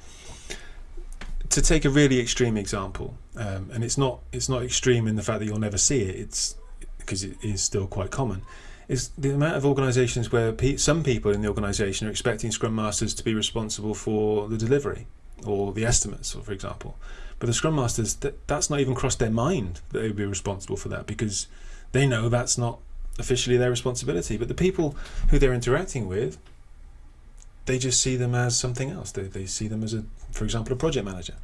to take a really extreme example, um, and it's not it's not extreme in the fact that you'll never see it. It's because it is still quite common. Is the amount of organisations where pe some people in the organisation are expecting Scrum Masters to be responsible for the delivery or the estimates, for example, but the Scrum Masters that that's not even crossed their mind that they would be responsible for that because they know that's not officially their responsibility. But the people who they're interacting with they just see them as something else. They, they see them as, a, for example, a project manager.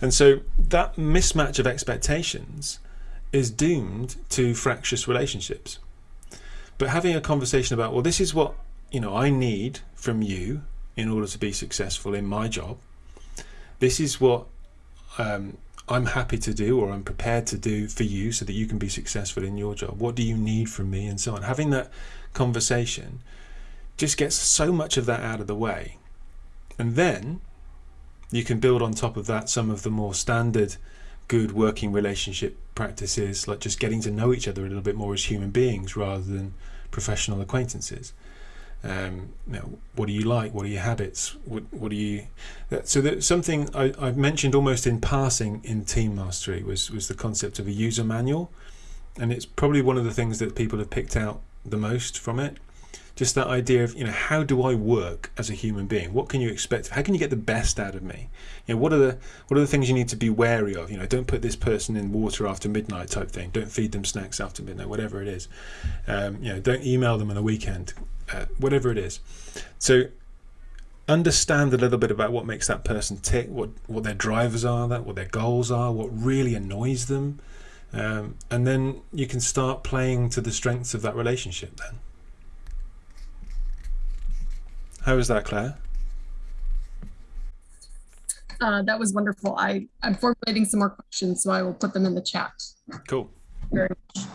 And so that mismatch of expectations is doomed to fractious relationships. But having a conversation about, well, this is what you know I need from you in order to be successful in my job. This is what um, I'm happy to do or I'm prepared to do for you so that you can be successful in your job. What do you need from me and so on. Having that conversation just gets so much of that out of the way. And then you can build on top of that some of the more standard good working relationship practices, like just getting to know each other a little bit more as human beings rather than professional acquaintances. Um, you know, what do you like? What are your habits? What, what do you? So that something I, I mentioned almost in passing in Team Mastery was was the concept of a user manual, and it's probably one of the things that people have picked out the most from it. Just that idea of you know how do I work as a human being? What can you expect? How can you get the best out of me? You know what are the what are the things you need to be wary of? You know, don't put this person in water after midnight type thing. Don't feed them snacks after midnight, whatever it is. Um, you know, don't email them on the weekend, uh, whatever it is. So understand a little bit about what makes that person tick, what what their drivers are, that what their goals are, what really annoys them, um, and then you can start playing to the strengths of that relationship. Then, how is that, Claire? Uh, that was wonderful. I, I'm formulating some more questions, so I will put them in the chat. Cool. Very much.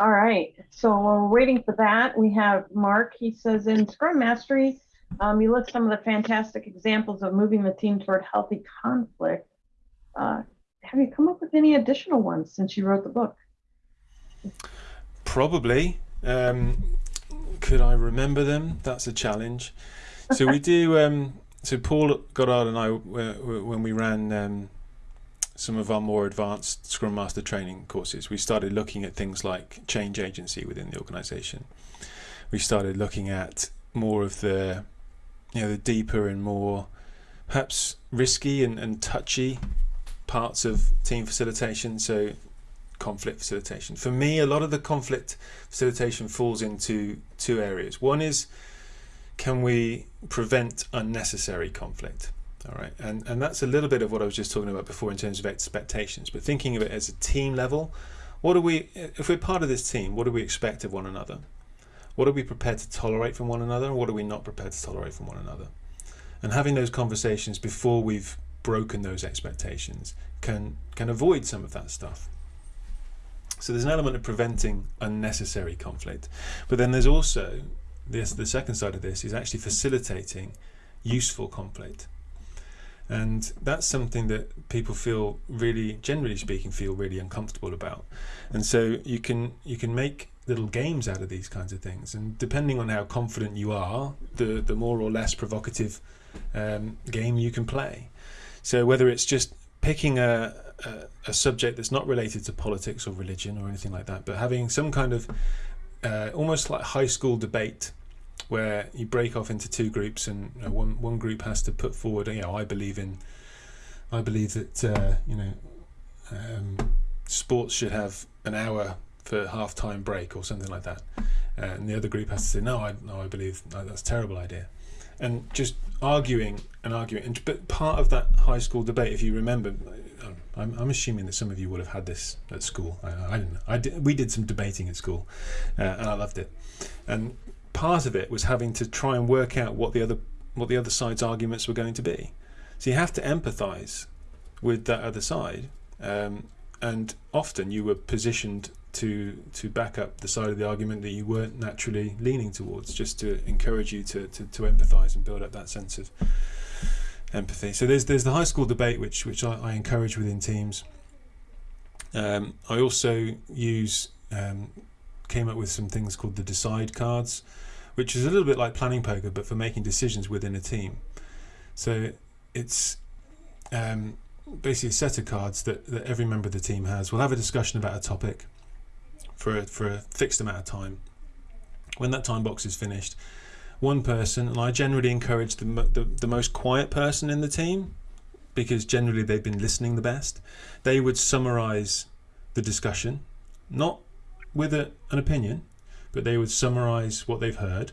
All right, so while we're waiting for that, we have Mark. He says in Scrum Mastery, um, you list some of the fantastic examples of moving the team toward healthy conflict. Uh, have you come up with any additional ones since you wrote the book? Probably. Um, could I remember them? That's a challenge. So we *laughs* do. Um, so Paul Goddard and I, uh, when we ran um, some of our more advanced Scrum Master training courses, we started looking at things like change agency within the organisation. We started looking at more of the, you know, the deeper and more, perhaps risky and, and touchy parts of team facilitation. So conflict facilitation. For me, a lot of the conflict facilitation falls into two areas. One is can we prevent unnecessary conflict? All right, and and that's a little bit of what I was just talking about before in terms of expectations. But thinking of it as a team level, what do we, if we're part of this team, what do we expect of one another? What are we prepared to tolerate from one another? And what are we not prepared to tolerate from one another? And having those conversations before we've broken those expectations can can avoid some of that stuff. So there's an element of preventing unnecessary conflict, but then there's also this. The second side of this is actually facilitating useful conflict, and that's something that people feel really, generally speaking, feel really uncomfortable about. And so you can you can make little games out of these kinds of things, and depending on how confident you are, the the more or less provocative um, game you can play. So whether it's just picking a, a, subject that's not related to politics or religion or anything like that, but having some kind of uh, almost like high school debate where you break off into two groups and you know, one one group has to put forward, you know, I believe in, I believe that uh, you know, um, sports should have an hour for half time break or something like that, uh, and the other group has to say, no, I no, I believe no, that's a terrible idea, and just arguing and arguing. And but part of that high school debate, if you remember, I'm, I'm assuming that some of you would have had this at school. I, I don't. I did, we did some debating at school, uh, and I loved it. And part of it was having to try and work out what the other what the other side's arguments were going to be. So you have to empathise with that other side, um, and often you were positioned to to back up the side of the argument that you weren't naturally leaning towards, just to encourage you to to, to empathise and build up that sense of empathy. So there's there's the high school debate which which I, I encourage within teams. Um, I also use um, came up with some things called the decide cards, which is a little bit like planning poker but for making decisions within a team. So it's um, basically a set of cards that, that every member of the team has. We'll have a discussion about a topic for a, for a fixed amount of time. When that time box is finished, one person, and I generally encourage the, the, the most quiet person in the team because generally they've been listening the best. They would summarize the discussion, not with a, an opinion, but they would summarize what they've heard.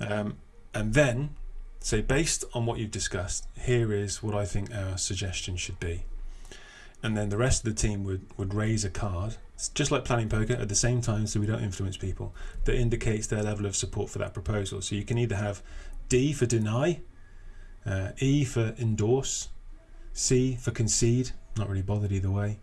Um, and then say, based on what you've discussed, here is what I think our suggestion should be. And then the rest of the team would, would raise a card, just like planning poker, at the same time, so we don't influence people, that indicates their level of support for that proposal. So you can either have D for deny, uh, E for endorse, C for concede, not really bothered either way.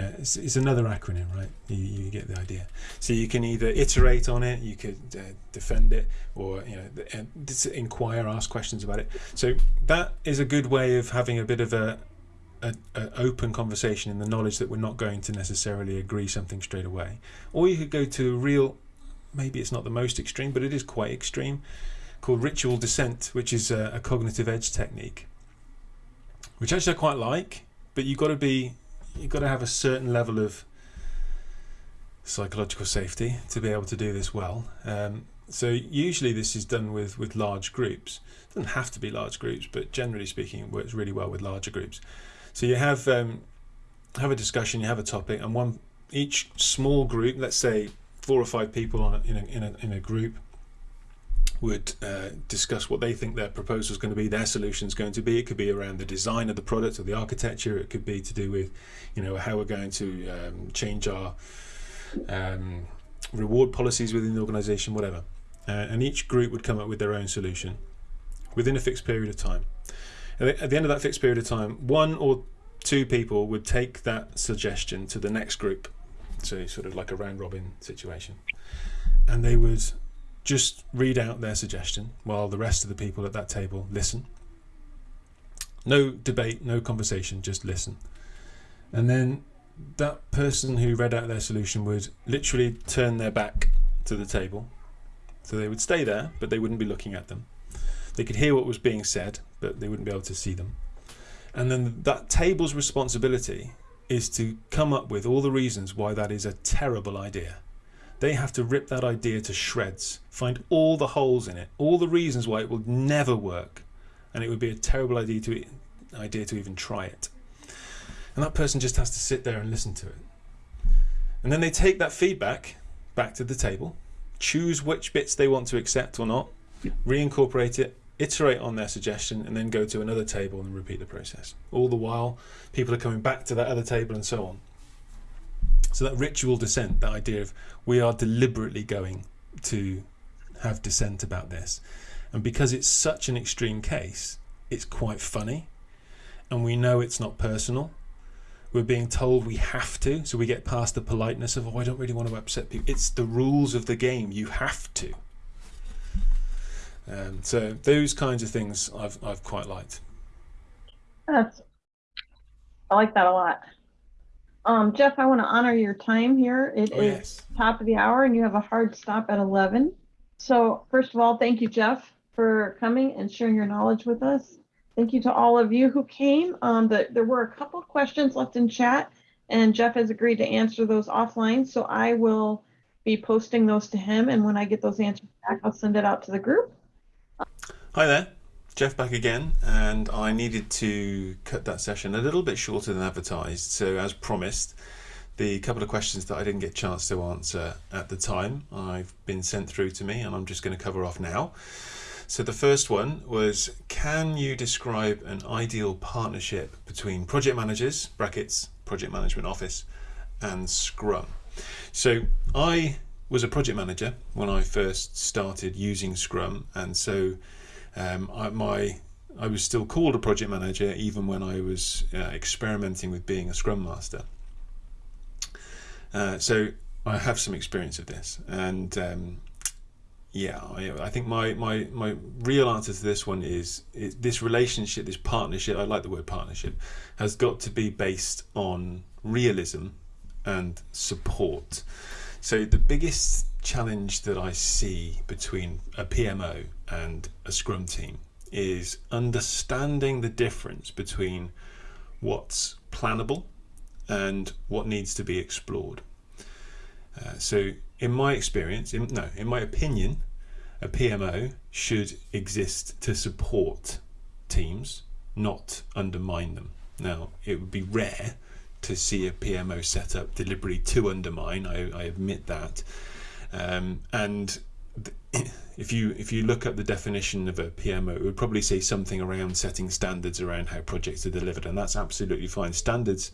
Know, it's, it's another acronym, right? You, you get the idea. So you can either iterate on it, you could uh, defend it, or you know, th- inquire, ask questions about it. So that is a good way of having a bit of a a, a open conversation in the knowledge that we're not going to necessarily agree something straight away. Or you could go to a real, maybe it's not the most extreme, but it is quite extreme, called ritual dissent, which is a, a cognitive edge technique, which actually I quite like. But you've got to be, you've got to have a certain level of psychological safety to be able to do this well. Um, so usually this is done with with large groups. It doesn't have to be large groups, but generally speaking, it works really well with larger groups. So you have um, have a discussion, you have a topic, and one each small group, let's say four or five people on a, in a in a in a group, would uh, discuss what they think their proposal is going to be, their solution is going to be. It could be around the design of the product or the architecture. It could be to do with, you know, how we're going to um, change our um, reward policies within the organization, whatever. Uh, and each group would come up with their own solution within a fixed period of time. At the end of that fixed period of time, one or two people would take that suggestion to the next group. So, sort of like a round robin situation. And they would just read out their suggestion while the rest of the people at that table listen. No debate, no conversation, just listen. And then that person who read out their solution would literally turn their back to the table. So they would stay there, but they wouldn't be looking at them. They could hear what was being said, but they wouldn't be able to see them. And then that table's responsibility is to come up with all the reasons why that is a terrible idea. They have to rip that idea to shreds, find all the holes in it, all the reasons why it will never work, and it would be a terrible idea to idea to even try it. And that person just has to sit there and listen to it. And then they take that feedback back to the table, choose which bits they want to accept or not, reincorporate it, iterate on their suggestion, and then go to another table and repeat the process. All the while, people are coming back to that other table and so on. So that ritual dissent, that idea of we are deliberately going to have dissent about this. And because it's such an extreme case, it's quite funny. And we know it's not personal. We're being told we have to, so we get past the politeness of, oh, I don't really want to upset people. It's the rules of the game. You have to. Um, so those kinds of things I've, I've quite liked. That's, I like that a lot. Um, Geoff, I want to honor your time here. It Oh, is yes. top of the hour and you have a hard stop at 11. So first of all, thank you, Geoff, for coming and sharing your knowledge with us. Thank you to all of you who came. Um, the, there were a couple of questions left in chat and Geoff has agreed to answer those offline. So I will be posting those to him. And when I get those answers back, I'll send it out to the group. Hi there, Geoff back again, and I needed to cut that session a little bit shorter than advertised. So, as promised, the couple of questions that I didn't get a chance to answer at the time, I've been sent through to me, and I'm just going to cover off now. So, the first one was Can you describe an ideal partnership between project managers, brackets, project management office, and Scrum? So, I was a project manager when I first started using Scrum, and so um, I, my I was still called a project manager even when I was uh, experimenting with being a Scrum Master. Uh, so I have some experience of this, and um, yeah, I, I think my, my my real answer to this one is, is this relationship, this partnership. I like the word partnership, has got to be based on realism and support. So the biggest challenge that I see between a PMO and a Scrum team is understanding the difference between what's plannable and what needs to be explored. Uh, so, in my experience, in, no, in my opinion, a PMO should exist to support teams, not undermine them. Now, it would be rare to see a PMO set up deliberately to undermine. I, I admit that. Um, and if you if you look at the definition of a PMO, it would probably say something around setting standards around how projects are delivered, and that's absolutely fine. Standards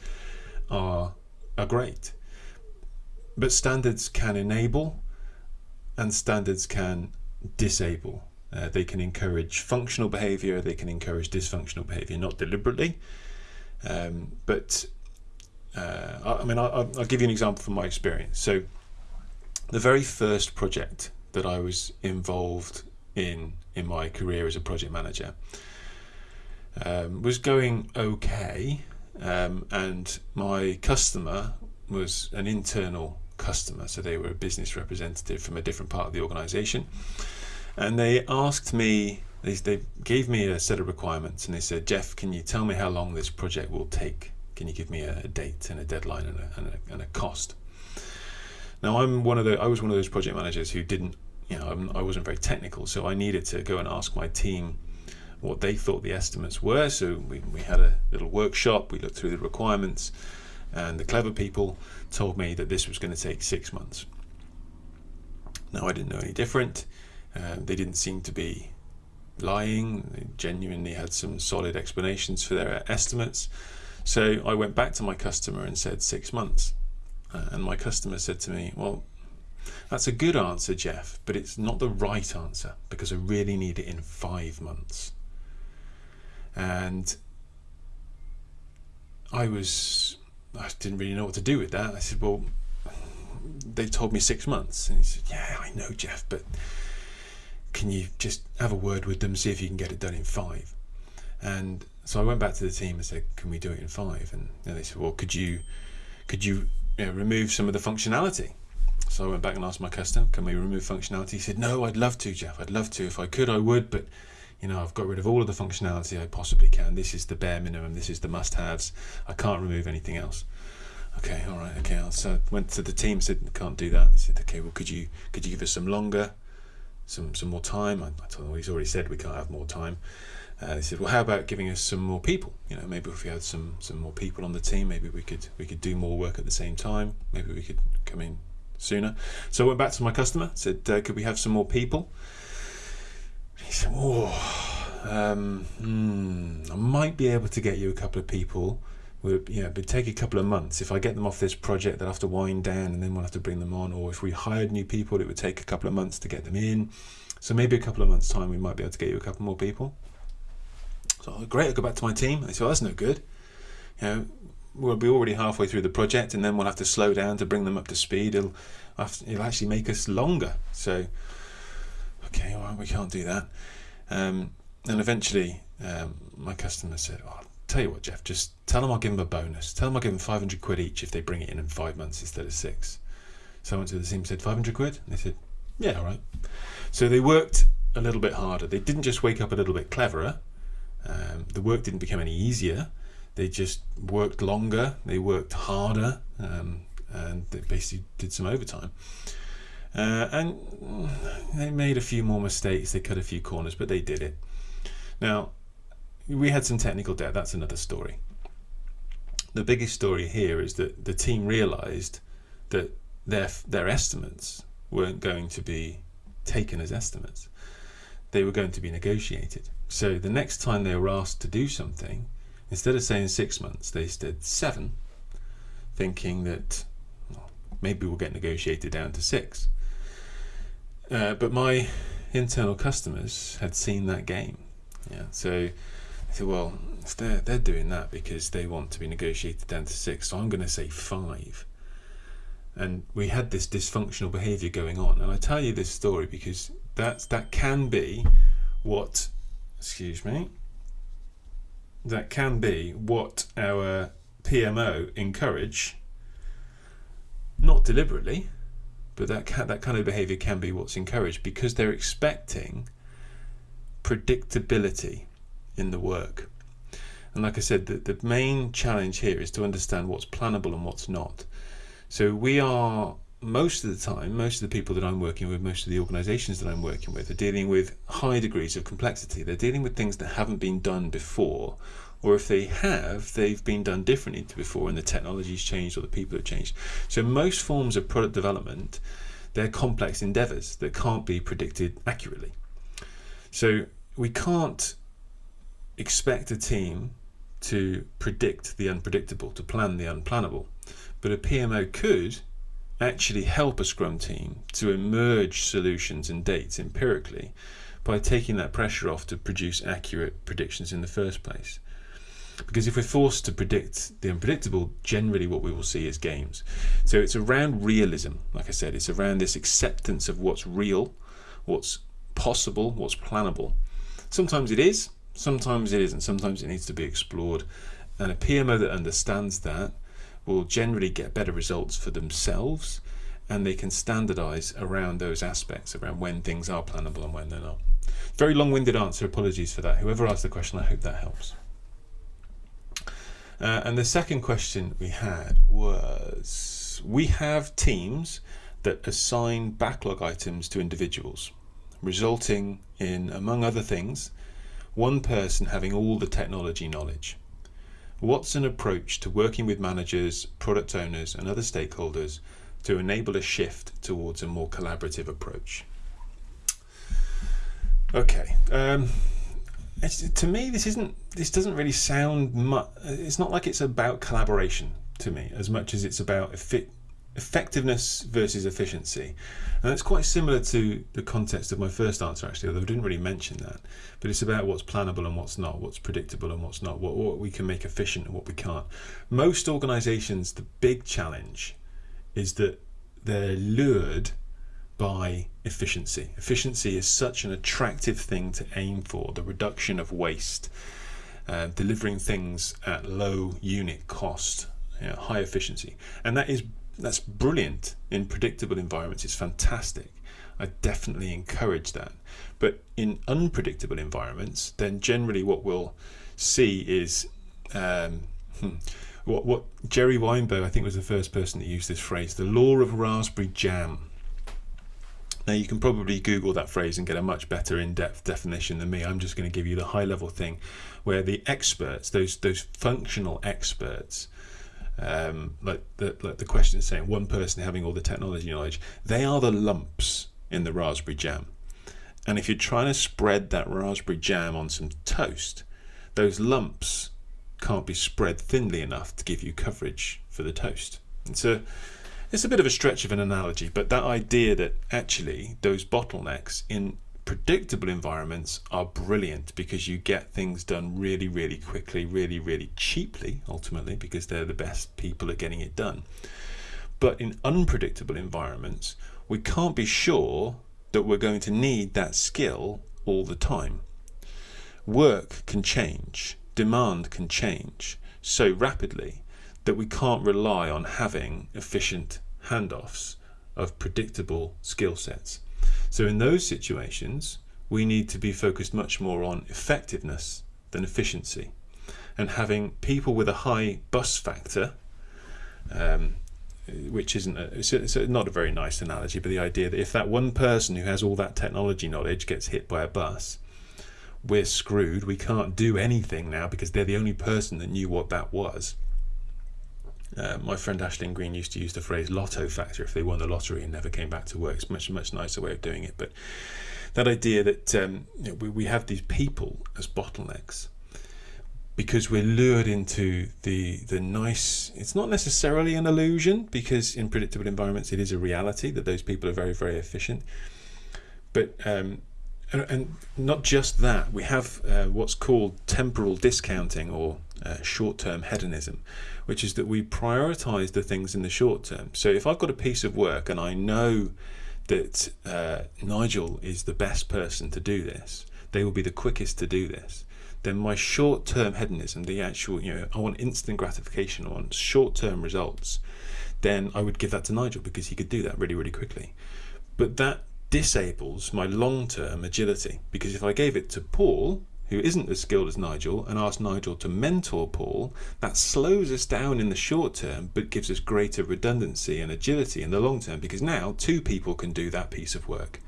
are are great, but standards can enable, and standards can disable. Uh, they can encourage functional behavior. They can encourage dysfunctional behavior, not deliberately, um, but uh, I, I mean, I'll, I'll give you an example from my experience. So, the very first project that I was involved in in my career as a project manager um, was going okay, um, and my customer was an internal customer, so they were a business representative from a different part of the organisation, and they asked me. They, they gave me a set of requirements and they said, Geoff, can you tell me how long this project will take? Can you give me a, date and a deadline and a, and a, and a cost? Now I'm one of the I was one of those project managers who didn't you know I'm, I wasn't very technical, so I needed to go and ask my team what they thought the estimates were. So we, we had a little workshop. We looked through the requirements, and the clever people told me that this was going to take six months. Now I didn't know any different. Uh, they didn't seem to be lying. They genuinely had some solid explanations for their estimates. So I went back to my customer and said six months. And my customer said to me, Well, that's a good answer, Geoff, but it's not the right answer because I really need it in five months. And I was, I didn't really know what to do with that. I said, Well, they told me six months. And he said, Yeah, I know, Geoff, but can you just have a word with them, see if you can get it done in five? And so I went back to the team and said, Can we do it in five? And they said, Well, could you, could you know, remove some of the functionality. So I went back and asked my customer, can we remove functionality? He said, no, I'd love to, Geoff. I'd love to. If I could, I would, but you know, I've got rid of all of the functionality I possibly can. This is the bare minimum. This is the must-haves. I can't remove anything else. Okay, all right, okay. So I went to the team, said, can't do that. He said, okay, well, could you could you give us some longer, some some more time? I, I told him, well, he's already said we can't have more time. Uh, they said, well, how about giving us some more people? You know, maybe if we had some some more people on the team, maybe we could we could do more work at the same time. Maybe we could come in sooner. So I went back to my customer, said, uh, could we have some more people? He said, oh, um, hmm, I might be able to get you a couple of people. Would you know, it'd take a couple of months. If I get them off this project, they'll have to wind down, and then we'll have to bring them on. Or if we hired new people, it would take a couple of months to get them in. So maybe a couple of months' time, we might be able to get you a couple more people. So great, I'll go back to my team. I said, well, that's no good. You know, we'll be already halfway through the project, and then we'll have to slow down to bring them up to speed. It'll, it'll actually make us longer. So, okay, well, we can't do that. Um, and eventually, um, my customer said, oh, tell you what, Geoff, just tell them I'll give them a bonus. Tell them I'll give them 500 quid each if they bring it in in five months instead of six. So I went to the team and said, 500 quid? And they said, yeah, all right. So they worked a little bit harder. They didn't just wake up a little bit cleverer. Um, the work didn't become any easier. They just worked longer. They worked harder, um, and they basically did some overtime. Uh, and they made a few more mistakes. They cut a few corners, but they did it. Now, we had some technical debt. That's another story. The biggest story here is that the team realised that their their estimates weren't going to be taken as estimates. They were going to be negotiated. So the next time they were asked to do something, instead of saying six months, they said seven, thinking that well, maybe we'll get negotiated down to six. Uh, but my internal customers had seen that game. Yeah, so I said, well, they're, they're doing that because they want to be negotiated down to six, so I'm going to say five. And we had this dysfunctional behavior going on. And I tell you this story because that's, that can be what excuse me, that can be what our PMO encourage, not deliberately, but that can, that kind of behavior can be what's encouraged because they're expecting predictability in the work. And like I said, the, the main challenge here is to understand what's plannable and what's not. So we are most of the time, most of the people that I'm working with, most of the organizations that I'm working with are dealing with high degrees of complexity. They're dealing with things that haven't been done before, or if they have, they've been done differently to before and the technology's changed or the people have changed. So most forms of product development, they're complex endeavors that can't be predicted accurately. So we can't expect a team to predict the unpredictable, to plan the unplannable. But a PMO could actually help a Scrum team to emerge solutions and dates empirically by taking that pressure off to produce accurate predictions in the first place. Because if we're forced to predict the unpredictable, generally what we will see is games. So it's around realism, like I said, it's around this acceptance of what's real, what's possible, what's plannable. Sometimes it is, sometimes it isn't, sometimes it needs to be explored And a PMO that understands that will generally get better results for themselves and they can standardize around those aspects, around when things are plannable and when they're not. Very long-winded answer, apologies for that. Whoever asked the question, I hope that helps. Uh, and the second question we had was, we have teams that assign backlog items to individuals, resulting in, among other things, one person having all the technology knowledge. What's an approach to working with managers, product owners, and other stakeholders to enable a shift towards a more collaborative approach? Okay. Um, to me, this isn't. This doesn't really sound much. It's not like it's about collaboration to me as much as it's about effi effectiveness versus efficiency. And it's quite similar to the context of my first answer, actually, although I didn't really mention that. But it's about what's plannable and what's not, what's predictable and what's not, what, what we can make efficient and what we can't. Most organizations, the big challenge is that they're lured by efficiency. Efficiency is such an attractive thing to aim for, the reduction of waste, uh, delivering things at low unit cost, you know, high efficiency. And that is that's brilliant in predictable environments. It's fantastic. I definitely encourage that. But in unpredictable environments, then generally what we'll see is um, hmm, what, what Jerry Weinberg, I think, was the first person to use this phrase, the law of raspberry jam. Now you can probably Google that phrase and get a much better in-depth definition than me. I'm just going to give you the high-level thing, where the experts, those those functional experts, um, like the like the question saying, one person having all the technology knowledge, they are the lumps in the raspberry jam. And if you're trying to spread that raspberry jam on some toast, those lumps can't be spread thinly enough to give you coverage for the toast. It's a it's a bit of a stretch of an analogy, but that idea that actually those bottlenecks in predictable environments are brilliant because you get things done really, really quickly, really, really cheaply, ultimately, because they're the best people at getting it done. But in unpredictable environments, we can't be sure that we're going to need that skill all the time. Work can change, demand can change so rapidly that we can't rely on having efficient handoffs of predictable skill sets. So in those situations, we need to be focused much more on effectiveness than efficiency. And having people with a high bus factor, um, which isn't a, it's, a, it's a, not a very nice analogy, but the idea that if that one person who has all that technology knowledge gets hit by a bus, we're screwed. We can't do anything now because they're the only person that knew what that was. Uh, my friend Ashlyn Green used to use the phrase lotto factor if they won the lottery and never came back to work. It's much, much nicer way of doing it. But that idea that um, you know, we, we have these people as bottlenecks because we're lured into the the nice it's not necessarily an illusion because in predictable environments it is a reality that those people are very very efficient but um, and, and not just that we have uh, what's called temporal discounting or uh, short-term hedonism which is that we prioritize the things in the short term. So if I've got a piece of work and I know that uh, Nigel is the best person to do this, they will be the quickest to do this, then my short-term hedonism, the actual, you know, I want instant gratification, I want short-term results, then I would give that to Nigel because he could do that really, really quickly. But that disables my long-term agility because if I gave it to Paul, who isn't as skilled as Nigel and ask Nigel to mentor Paul, that slows us down in the short term but gives us greater redundancy and agility in the long term because now two people can do that piece of work.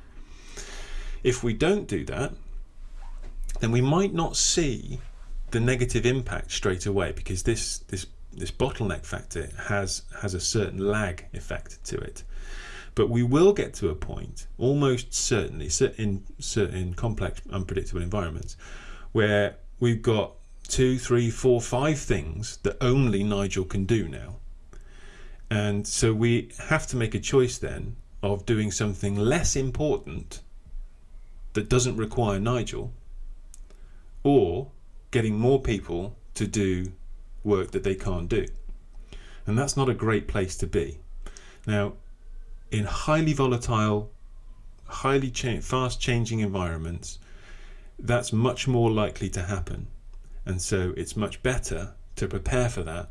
If we don't do that, then we might not see the negative impact straight away because this this this bottleneck factor has has a certain lag effect to it but we will get to a point almost certainly in certain complex unpredictable environments where we've got two, three, four, five things that only Nigel can do now. And so we have to make a choice then of doing something less important that doesn't require Nigel or getting more people to do work that they can't do. And that's not a great place to be. Now, in highly volatile, highly cha fast changing environments, that's much more likely to happen. And so it's much better to prepare for that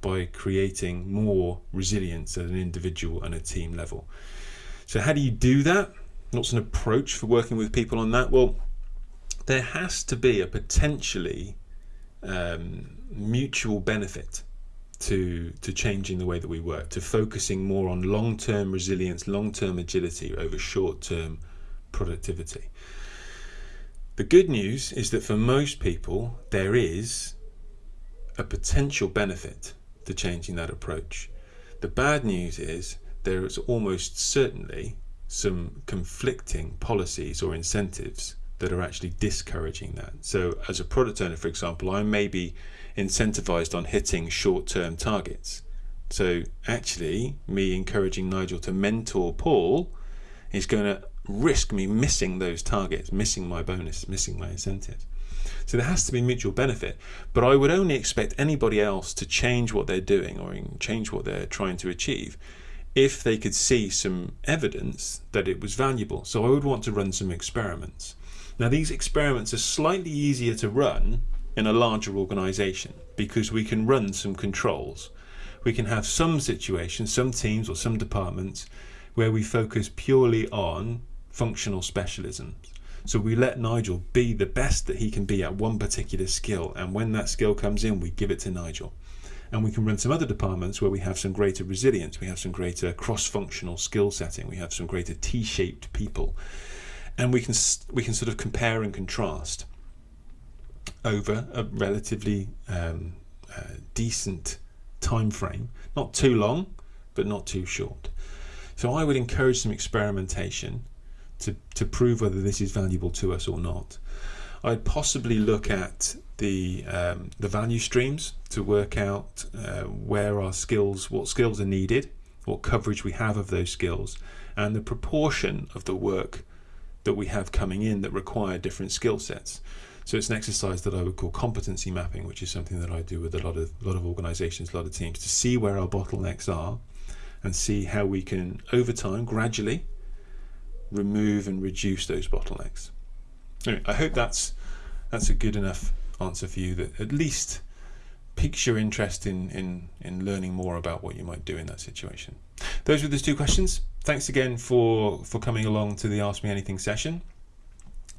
by creating more resilience at an individual and a team level. So, how do you do that? What's an approach for working with people on that? Well, there has to be a potentially um, mutual benefit to to changing the way that we work, to focusing more on long-term resilience, long-term agility over short-term productivity. The good news is that for most people, there is a potential benefit to changing that approach. The bad news is there is almost certainly some conflicting policies or incentives that are actually discouraging that. So, as a product owner, for example, I may be incentivized on hitting short term targets. So, actually, me encouraging Nigel to mentor Paul is going to risk me missing those targets, missing my bonus, missing my incentives. So there has to be mutual benefit. But I would only expect anybody else to change what they're doing or change what they're trying to achieve if they could see some evidence that it was valuable. So I would want to run some experiments. Now, these experiments are slightly easier to run in a larger organization because we can run some controls. We can have some situations, some teams or some departments where we focus purely on functional specialisms. So we let Nigel be the best that he can be at one particular skill, and when that skill comes in, we give it to Nigel. And we can run some other departments where we have some greater resilience, we have some greater cross-functional skill setting, we have some greater T-shaped people, and we can we can sort of compare and contrast over a relatively um, uh, decent time frame, not too long, but not too short. So I would encourage some experimentation to, to prove whether this is valuable to us or not. I'd possibly look at the um, the value streams to work out uh, where our skills, what skills are needed, what coverage we have of those skills, and the proportion of the work that we have coming in that require different skill sets. So it's an exercise that I would call competency mapping, which is something that I do with a lot of a lot of organisations, a lot of teams, to see where our bottlenecks are, and see how we can, over time, gradually, remove and reduce those bottlenecks. Anyway, I hope that's that's a good enough answer for you that at least piques your interest in, in, in learning more about what you might do in that situation. Those were the two questions. Thanks again for, for coming along to the Ask Me Anything session.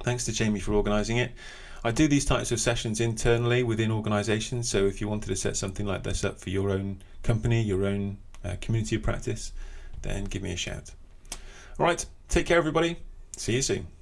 Thanks to Jamie for organising it. I do these types of sessions internally within organisations, so if you wanted to set something like this up for your own company, your own uh, community of practice, then give me a shout. All right, take care, everybody. See you soon.